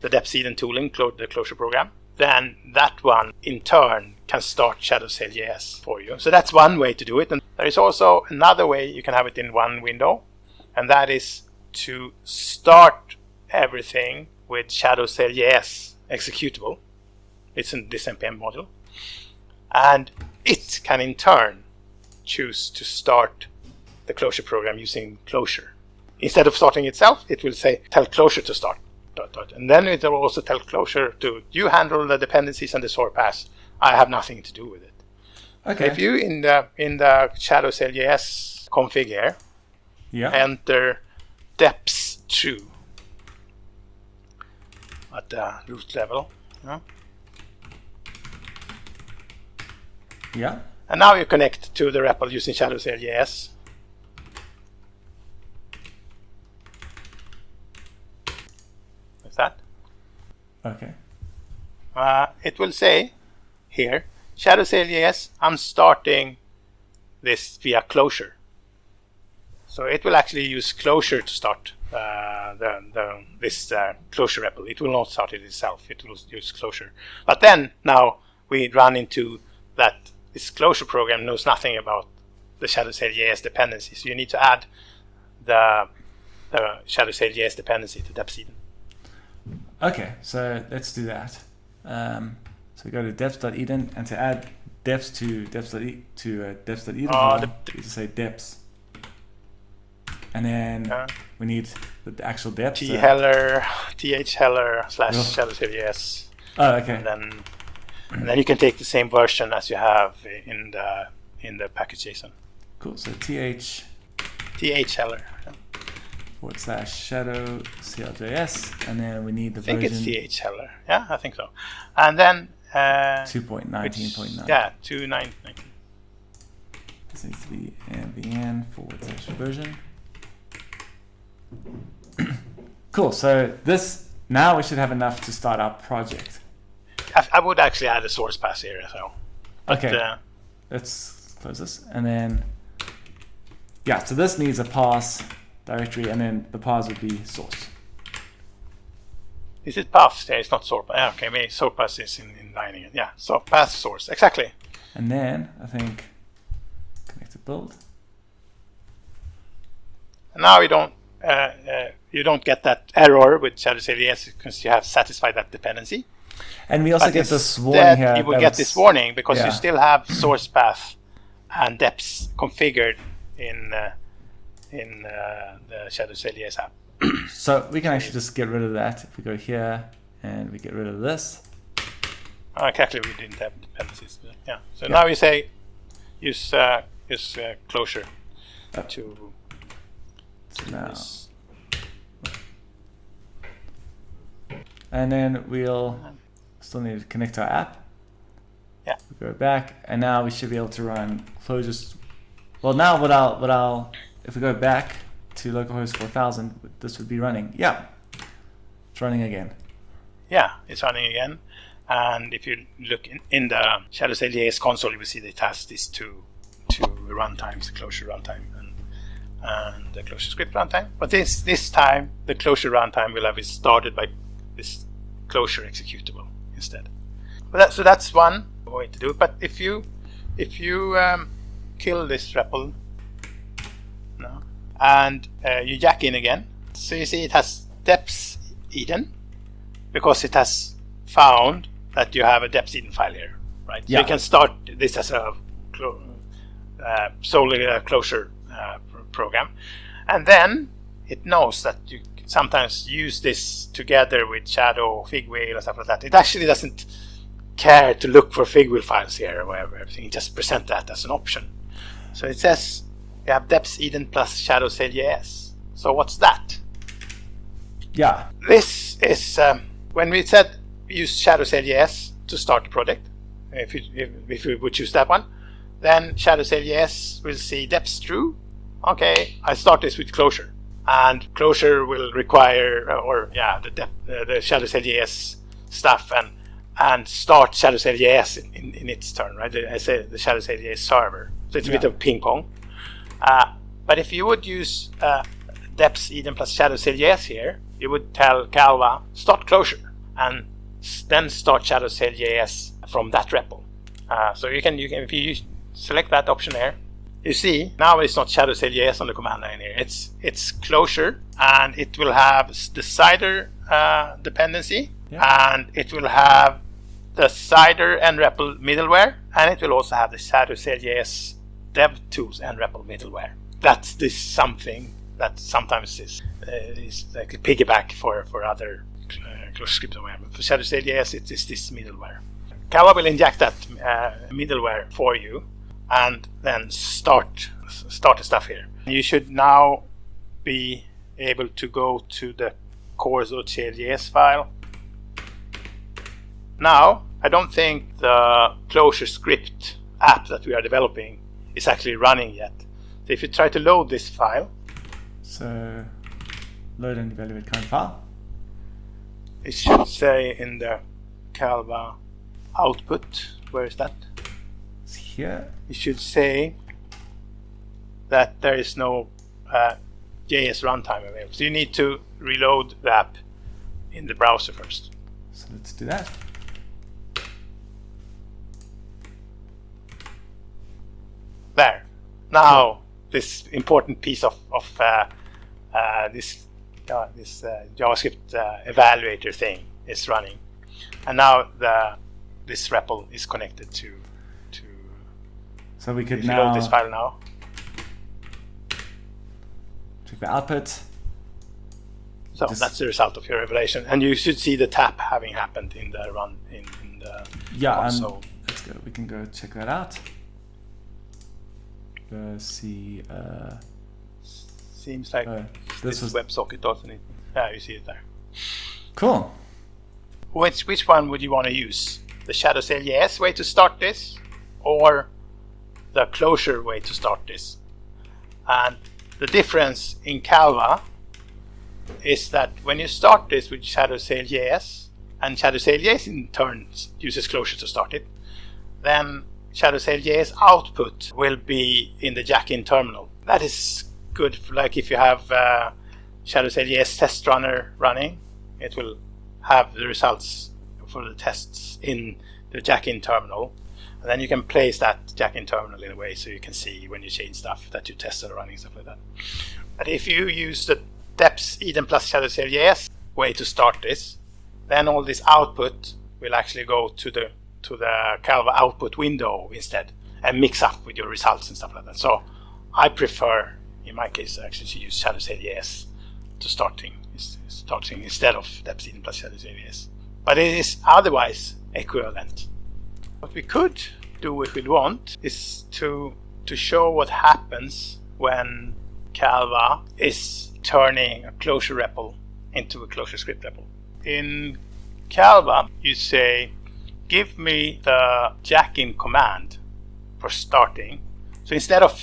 the deps.edn tooling, the Clojure program. Then that one, in turn, can start Shadow JS for you. So that's one way to do it. And there is also another way you can have it in one window, and that is to start everything with Shadow JS executable. It's in this npm module. And it can in turn choose to start the Clojure program using Clojure. Instead of starting itself, it will say tell Clojure to start. Dot, dot. And then it will also tell Clojure to you handle the dependencies and the source path. I have nothing to do with it. Okay. If you in the in the Shadow CLJS config here, yeah. enter deps true at the root level. Yeah. yeah. And now you connect to the REPL using Shadow CLJS. Like that. Okay. Uh, it will say here, Shadow CLJS, I'm starting this via Clojure. So it will actually use Clojure to start uh, the, the, this uh, Clojure REPL. It will not start it itself. It will use Clojure. But then now we run into that this Clojure program knows nothing about the Shadow CLJS dependency. So you need to add the, the Shadow CLJS dependency to deps.edn. Okay, so let's do that. Um, so go to deps.edn and to add deps to depths to uh, deps.edn, uh, you just say deps. And then uh, we need the actual deps. T heller, th heller slash oh. shadow CLJS. Oh, okay. And then, and then you can take the same version as you have in the in the package JSON. Cool. So th th heller. Forward slash shadow CLJS, and then we need the I think version. it's th. Yeah, I think so. And then uh, 2.19.9. Yeah, 2.19. This needs to be mvn forward slash version. cool. So this now we should have enough to start our project. I, I would actually add a source pass here as well. But, okay. Uh, Let's close this and then yeah. So this needs a pass directory, and then the path would be source. Is it path? Yeah, it's not source. Yeah, okay, maybe source path is in, in Leiningen. Yeah, so path source, exactly. And then I think connected build. And now you don't uh, uh, you don't get that error with Shadow CLJS because you have satisfied that dependency. And we also but get this warning here. You will get this warning because yeah. you still have source path and deps configured in uh, in uh, the Shadow CLJS app so we can actually just get rid of that if we go here and we get rid of this. Oh, exactly, we didn't have dependencies. Yeah. So yeah. now we say use uh, use uh, Clojure uh, to. So now. And then we'll still need to connect our app. Yeah. We go back, and now we should be able to run Clojure. Well, now what I'll what I'll if we go back to localhost 4000, this would be running. Yeah, it's running again. Yeah, it's running again. And if you look in, in the Shadow CLJS console, you will see that it has these two two runtimes, the Clojure runtime and, and the ClojureScript runtime. But this this time, the Clojure runtime will have it started by this Clojure executable instead. That, so that's one way to do it. But if you if you um, kill this REPL and uh, you jack in again. So you see it has depths Eden because it has found that you have a deps.edn file here, right? Yeah. So you can start this as a uh, solely a Clojure uh, program, and then it knows that you sometimes use this together with Shadow, Figwheel, or stuff like that. It actually doesn't care to look for Figwheel files here or whatever. Everything just present that as an option. So it says we have deps.edn plus Shadow CLJS. So what's that? Yeah. This is um, when we said use Shadow yes to start the project. If you if, if we would choose that one, then Shadow yes will see deps true. Okay, I start this with Clojure, and Clojure will require uh, or yeah the depth, uh, the Shadow yes stuff and and start Shadow yes in, in, in, its turn, right? I say the Shadow yes server. So it's a yeah. bit of ping pong. Uh, but if you would use uh, deps.edn plus Shadow yes here, you would tell Calva start Clojure and then start Shadow JS from that repo. Uh, so you can you can if you select that option there, you see now it's not Shadow JS on the command line here. It's it's Clojure and it will have the cider uh, dependency yeah. and it will have the cider nREPL middleware and it will also have the Shadow JS dev tools nREPL middleware. That's this something that sometimes is uh, is like a Piggieback for for other script environment. For Shadow JS, it is this middleware. Calva will inject that uh, middleware for you and then start start the stuff here. You should now be able to go to the core.js file. Now, I don't think the Clojure script app that we are developing is actually running yet. So if you try to load this file. So, load and evaluate current file it should say in the Calva output, where is that? It's here. It should say that there is no uh, JS runtime available. So you need to reload the app in the browser first. So let's do that. There. Now this important piece of, of uh, uh, this uh, this uh, JavaScript uh, evaluator thing is running, and now the this REPL is connected to to. So we could now load this file now. Check the output. So Just that's the result of your evaluation, and you should see the tap having happened in the run in, in the yeah. So let's go. We can go check that out. Let's see. Uh, seems like uh, this, this WebSocket doesn't it? Yeah, you see it there. Cool. Which which one would you want to use? The Shadow JS way to start this, or the Clojure way to start this? And the difference in Calva is that when you start this with Shadow JS, and Shadow JS in turn uses Clojure to start it, then Shadow JS output will be in the Jack-in terminal. That is good. For, like if you have uh, Shadow JS test runner running, it will have the results for the tests in the Jack-in terminal. And then you can place that Jack-in terminal in a way so you can see when you change stuff that you tested running, stuff like that. But if you use the deps.edn plus Shadow JS way to start this, then all this output will actually go to the to the Calva output window instead and mix up with your results and stuff like that. So I prefer in my case, actually to use Shadow JS to starting starting instead of deps.edn plus Shadow JS. But it is otherwise equivalent. What we could do if we want is to to show what happens when Calva is turning a Clojure REPL into a ClojureScript REPL. In Calva, you say, give me the jack-in command for starting. So instead of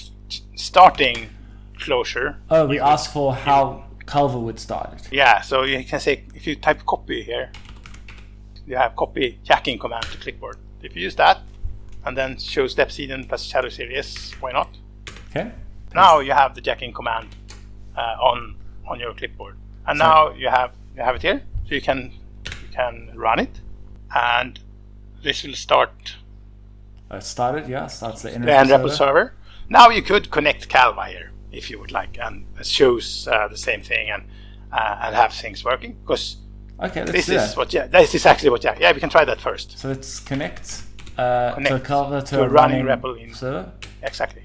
starting Clojure. Oh, we ask for how Calva would start it. Yeah, so you can say if you type copy here, you have copy Jack-in command to clipboard. If you use that, and then show deps.edn plus shadow series, why not? Okay. Now you have the Jack-in command uh, on on your clipboard, and so now you have you have it here, so you can you can run it, and this will start. Uh, started, yeah, starts the, the NREPL server. server. Now you could connect Calva here if you would like, and choose uh, the same thing and uh, and have things working. Because okay, this is that. what yeah, this is actually what yeah, yeah, we can try that first. So let's connect, uh, connect to, a, to, to a running, running REPL in server. Exactly.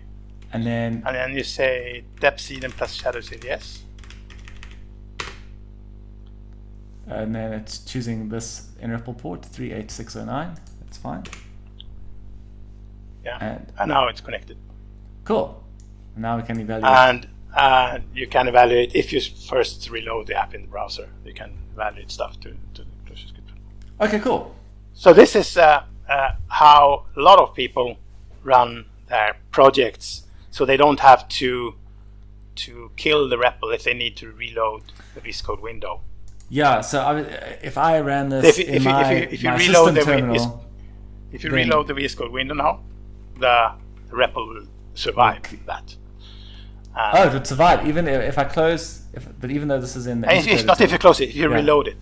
And then and then you say deps.edn plus shadow yes. And then it's choosing this NREPL port 38609. That's fine. Yeah. And, and now it's connected. Cool. Now we can evaluate. And uh, you can evaluate if you first reload the app in the browser. You can evaluate stuff to, to the ClojureScript. Okay, cool. So this is uh, uh, how a lot of people run their projects, so they don't have to to kill the REPL if they need to reload the VS Code window. Yeah. So I, if I ran this If you, in if you, my, if you, if you my reload system the terminal, if you then- reload the VS Code window now, the, the REPL will survive that. Uh, oh, it would survive even if, if I close. If, but even though this is in the it's, it's not if you close it, if you Yeah. reload it.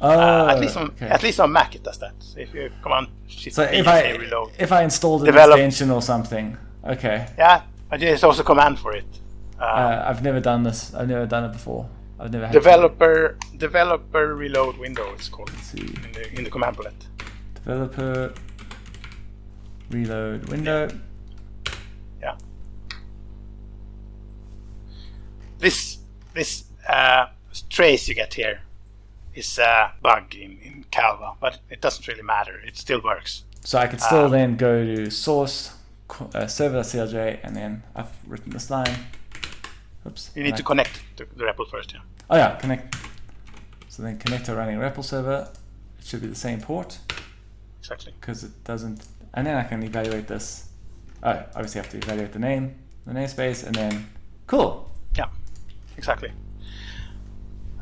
Oh, Uh, at least on okay. at least on Mac it does that. So if you come on, shift So if I reload, if I installed an Develop- extension or something, okay. yeah, but there's also command for it. Uh, Uh, I've never done this. I've never done it before. I've never had developer developer reload window it's called in the in the command palette. Developer reload window. Yeah. This this uh, trace you get here is a bug in, in Calva, but it doesn't really matter. It still works. So I could still Um, then go to source uh, server.clj and then I've written this line. Oops. You need and to connect to the REPL first. Yeah. Oh yeah, connect. So then connect to running REPL server. It should be the same port Exactly. because it doesn't. And then I can evaluate this. Oh, obviously have to evaluate the name, the namespace, and then cool. Yeah. Exactly.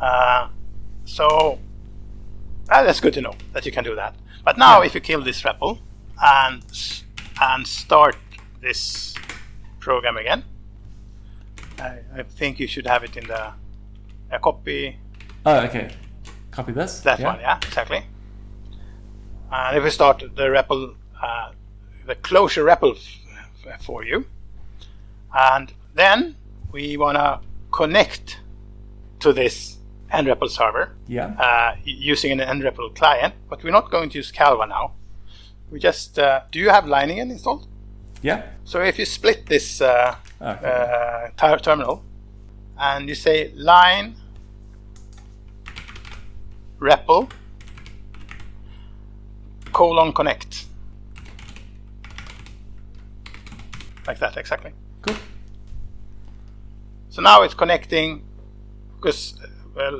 Uh, so uh, that's good to know that you can do that. But now, Yeah. if you kill this REPL and and start this program again, I, I think you should have it in the a copy Oh, okay. Copy this. that one. Yeah, exactly. And if we start the REPL, uh, the Clojure REPL for you, and then we want to connect to this nREPL server Yeah. uh, using an nREPL client, but we're not going to use Calva now. We just uh, do you have Leiningen installed? Yeah. So if you split this uh, Okay. uh, ter- terminal and you say lein REPL colon connect like that exactly. cool. So now it's connecting because uh,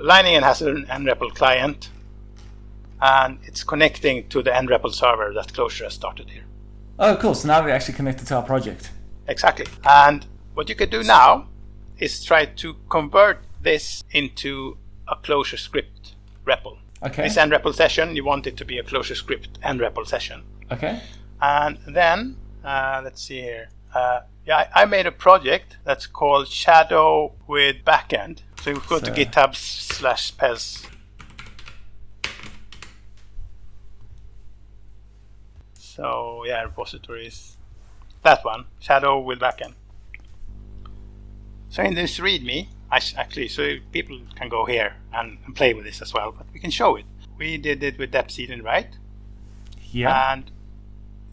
has an nREPL client and it's connecting to the nREPL server that Clojure has started here. Oh, cool. So now we're actually connected to our project. Exactly. And what you could do now is try to convert this into a ClojureScript REPL. Okay. This nREPL session, you want it to be a ClojureScript nREPL session. Okay. And then, uh, let's see here. Uh, yeah, I I made a project that's called Shadow with Backend. So you go to So- GitHub slash pez. So yeah, repositories. That one, Shadow with Backend. So in this README, actually, so people can go here and, and play with this as well, but we can show it. We did it with Depseed right? Yeah. and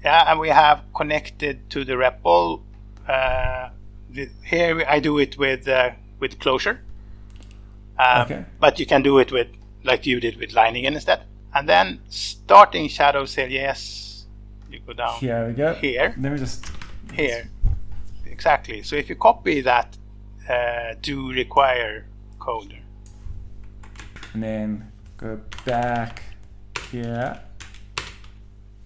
yeah, and we have connected to the REPL. Uh, the, here I do it with uh, with Clojure, um, Okay. but you can do it with like you did with Leiningen instead. And then starting Shadow CLJS, you go down Here we go. here, Let me just. here, exactly. So if you copy that uh, do require code, And then go back here.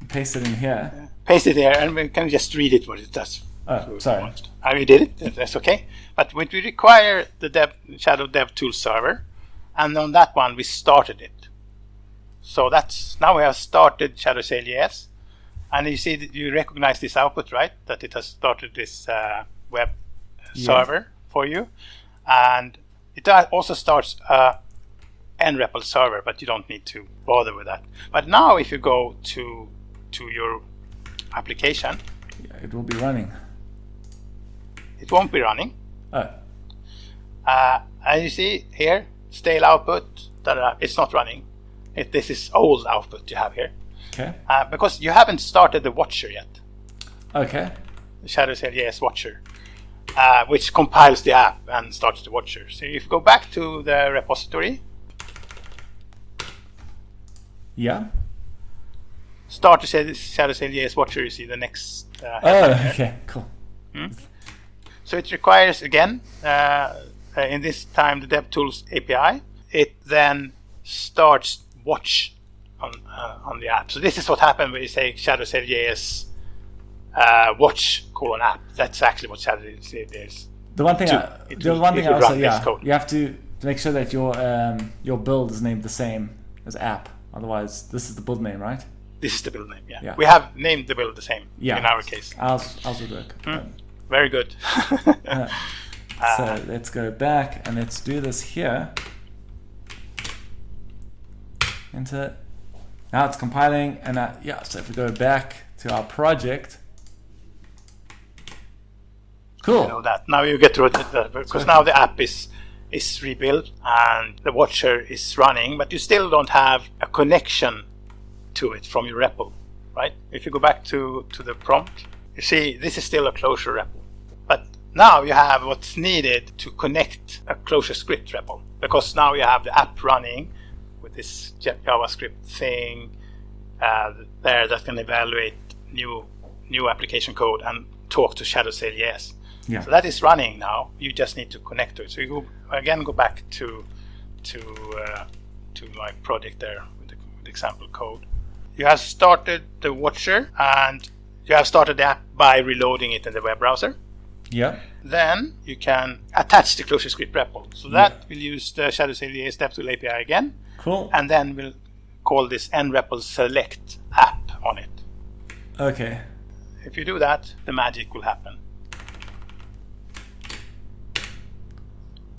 Paste it in here. paste it there, and we can just read it what it does. Oh, sorry. I already did it. That's okay. But when we require the dev, Shadow Dev Tool server, and on that one we started it. So that's now we have started Shadow CLJS, and you see you recognize this output, right? That it has started this uh, web Yeah. server for you, and it also starts a nREPL server, but you don't need to bother with that. But now, if you go to to your application, Yeah, it will be running. it won't be running. Oh, Uh, and you see here, stale output, it's not running. It, this is old output you have here. okay. Uh, because you haven't started the watcher yet, Okay. the Shadow CLJS watcher, uh, which compiles the app and starts the watcher. So if you go back to the repository, Yeah. start the Shadow Shadow CLJS watcher, you see the next uh, Oh, here. okay. Cool. So it requires again, uh, in this time, the DevTools API. It then starts watch on uh, on the app. So this is what happened when you say Shadow CLJS uh, watch colon app. That's actually what Shadow CLJS is. The one thing, To- I, the will- one thing I also, yeah, code. you have to make sure that your um, your build is named the same as app. Otherwise, this is the build name, right? This is the build name. Yeah. Yeah. we have named the build the same Yeah. in our case. Ours, ours would work. Um, Very good. so let's go back and let's do this here. Enter. Now it's compiling, and uh, yeah. So if we go back to our project, cool. you know that. Now you get it because now the app is is rebuilt and the watcher is running, but you still don't have a connection to it from your REPL, right? If you go back to to the prompt, you see this is still a Clojure REPL, but now you have what's needed to connect a ClojureScript REPL because now you have the app running with this JavaScript thing uh, there that can evaluate new new application code and talk to shadow Shadowsail.js. Yeah. So that is running now. You just need to connect to it. So you go again go back to to uh, to my project there with the, with example code. You have started the watcher and you have started the app by reloading it in the web browser. Yeah. Then you can attach the ClojureScript REPL. So that will use the Shadow CLJS DevTool API again, Cool. and then we'll call this nREPL select app on it. Okay. If you do that, the magic will happen.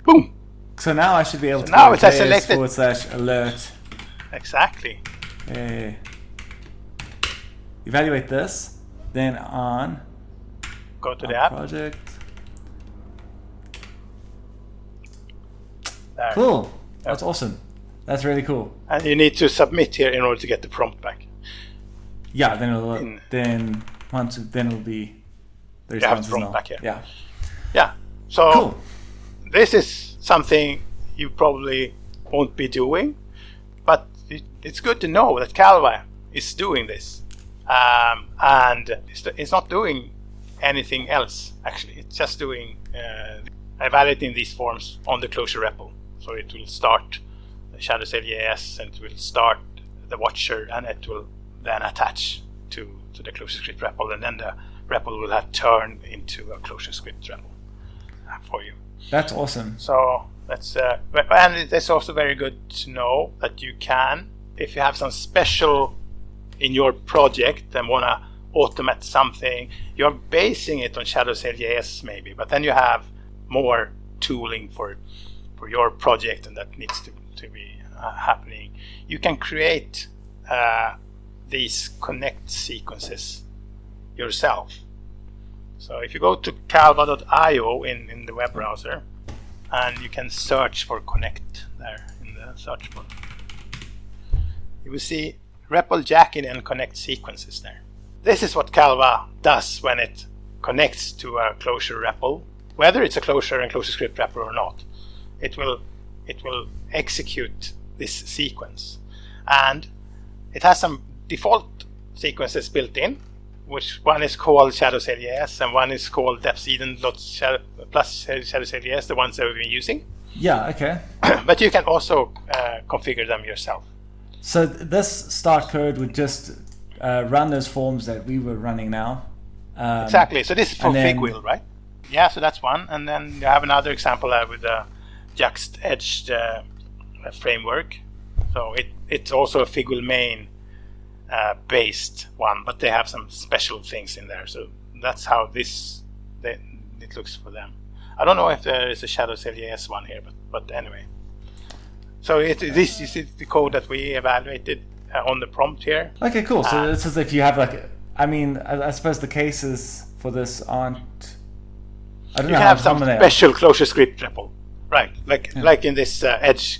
Boom! So now I should be able to now go it has JS selected- forward slash alert. Exactly. Okay. Evaluate this. Then on Go to the app. project. There. Cool. That's awesome. That's really cool. And you need to submit here in order to get the prompt back. Yeah. Then it'll In- then once then it'll be the You have responses the prompt back here. Yeah. Yeah. So Cool. This is something you probably won't be doing, but it, it's good to know that Calva is doing this, um, and it's, not doing anything else. Actually, it's just doing uh, evaluating these forms on the Clojure repo. So it will start the Shadow CLJS and it will start the watcher, and it will then attach to to the ClojureScript repo and then the repo will have turned into a ClojureScript REPL uh, for you. That's awesome. So that's uh, and it's also very good to know that you can, if you have some special in your project and want to automate something, you're basing it on Shadow CLJS maybe, but then you have more tooling for for your project and that needs to, to be uh, happening. You can create uh, these connect sequences yourself. So if you go to calva.io in, in the web browser, and you can search for connect there in the search bar. You will see REPL Jack-in and connect sequences there. This is what Calva does when it connects to a Clojure REPL, whether it's a Clojure and ClojureScript REPL or not. It will it will execute this sequence, and it has some default sequences built in, which one is called Shadow CLJS and one is called deps.edn plus Shadow CLJS, the ones that we've been using. Yeah. Okay. but you can also uh, configure them yourself. So th- this start code would just uh, run those forms that we were running now. Um, Exactly. So this is for then- Figwheel, right? Yeah. So that's one, and then you have another example uh, with the Juxt Edge uh, framework. So it it's also a Figwheel main uh, based one, but they have some special things in there. So that's how this they, it looks for them. I don't know if there is a Shadow CLJS one here, but but anyway. So it, this is the code that we evaluated uh, on the prompt here. Okay, cool. So Uh, it's as if you have like, I mean, I, I suppose the cases for this aren't. I don't You know have some common they are. special ClojureScript REPL, right? Like like in this uh, Edge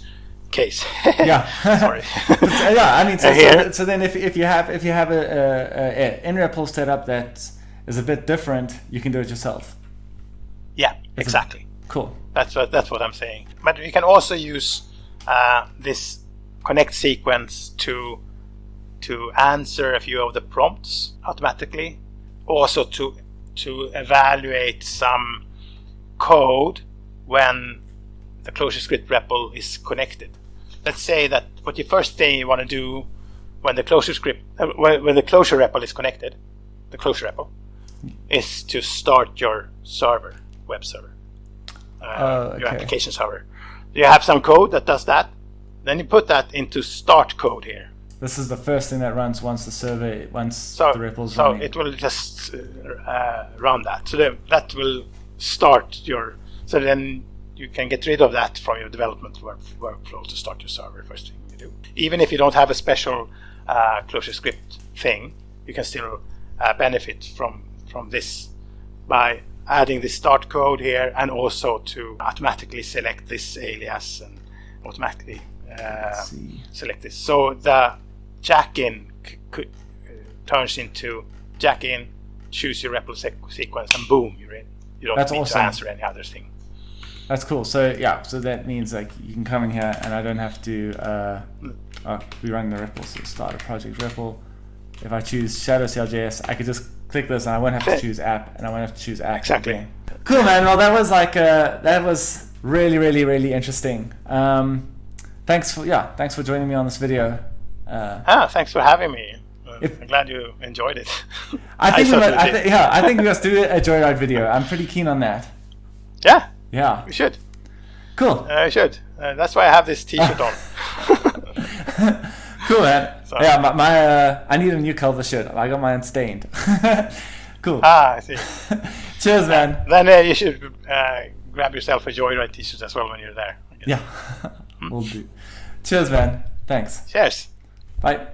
case. Yeah. Sorry. Yeah, I mean, so, Uh, so, so then if, if you have if you have a, a, a nREPL setup that is a bit different, you can do it yourself. yeah, exactly. Cool. That's what that's what I'm saying. But you can also use uh, this connect sequence to to answer a few of the prompts automatically. Also to to evaluate some code when the ClojureScript REPL is connected. Let's say that what you first thing you want to do when the ClojureScript uh, when, when the Clojure REPL is connected, the Clojure REPL, is to start your server, web server, uh, Oh, your application server. You have some code that does that. Then you put that into start code here. This is the first thing that runs once the survey, once So, the REPL's so running. So it will just uh, uh, run that. So then that will start your. So then you can get rid of that from your development work, workflow to start your server first thing you do. Even if you don't have a special uh, ClojureScript thing, you can still uh, benefit from from this by adding the start code here and also to automatically select this alias and automatically uh, select this. So the jack in c- c- uh, turns into jack in, choose your REPL sequence, and boom, you're in. You don't That's need awesome. to answer any other thing. That's cool. So yeah, so that means like you can come in here and I don't have to uh, oh, be running the REPL. So start a project REPL. If I choose Shadow CLJS, I could just click this and I won't have to choose app and I won't have to choose app. Exactly. again. Cool, man. Well, that was like uh, that was really, really, really interesting. Um, thanks for yeah, thanks for joining me on this video. Uh, Ah, thanks for having me. Uh, If- I'm glad you enjoyed it. I think we certainly must, I th- yeah, I think we must do a joyride video. I'm pretty keen on that. yeah, Yeah, we should. cool. Uh, we should. Uh, that's why I have this T-shirt on. cool, man. So- yeah, my, my uh, I need a new Calva shirt. I got mine stained. cool. ah, I see. Cheers, man. Then uh, you should uh, grab yourself a Joyride T-shirt as well when you're there. Yeah, we'll do. Cheers, man. Thanks. Cheers. Bye.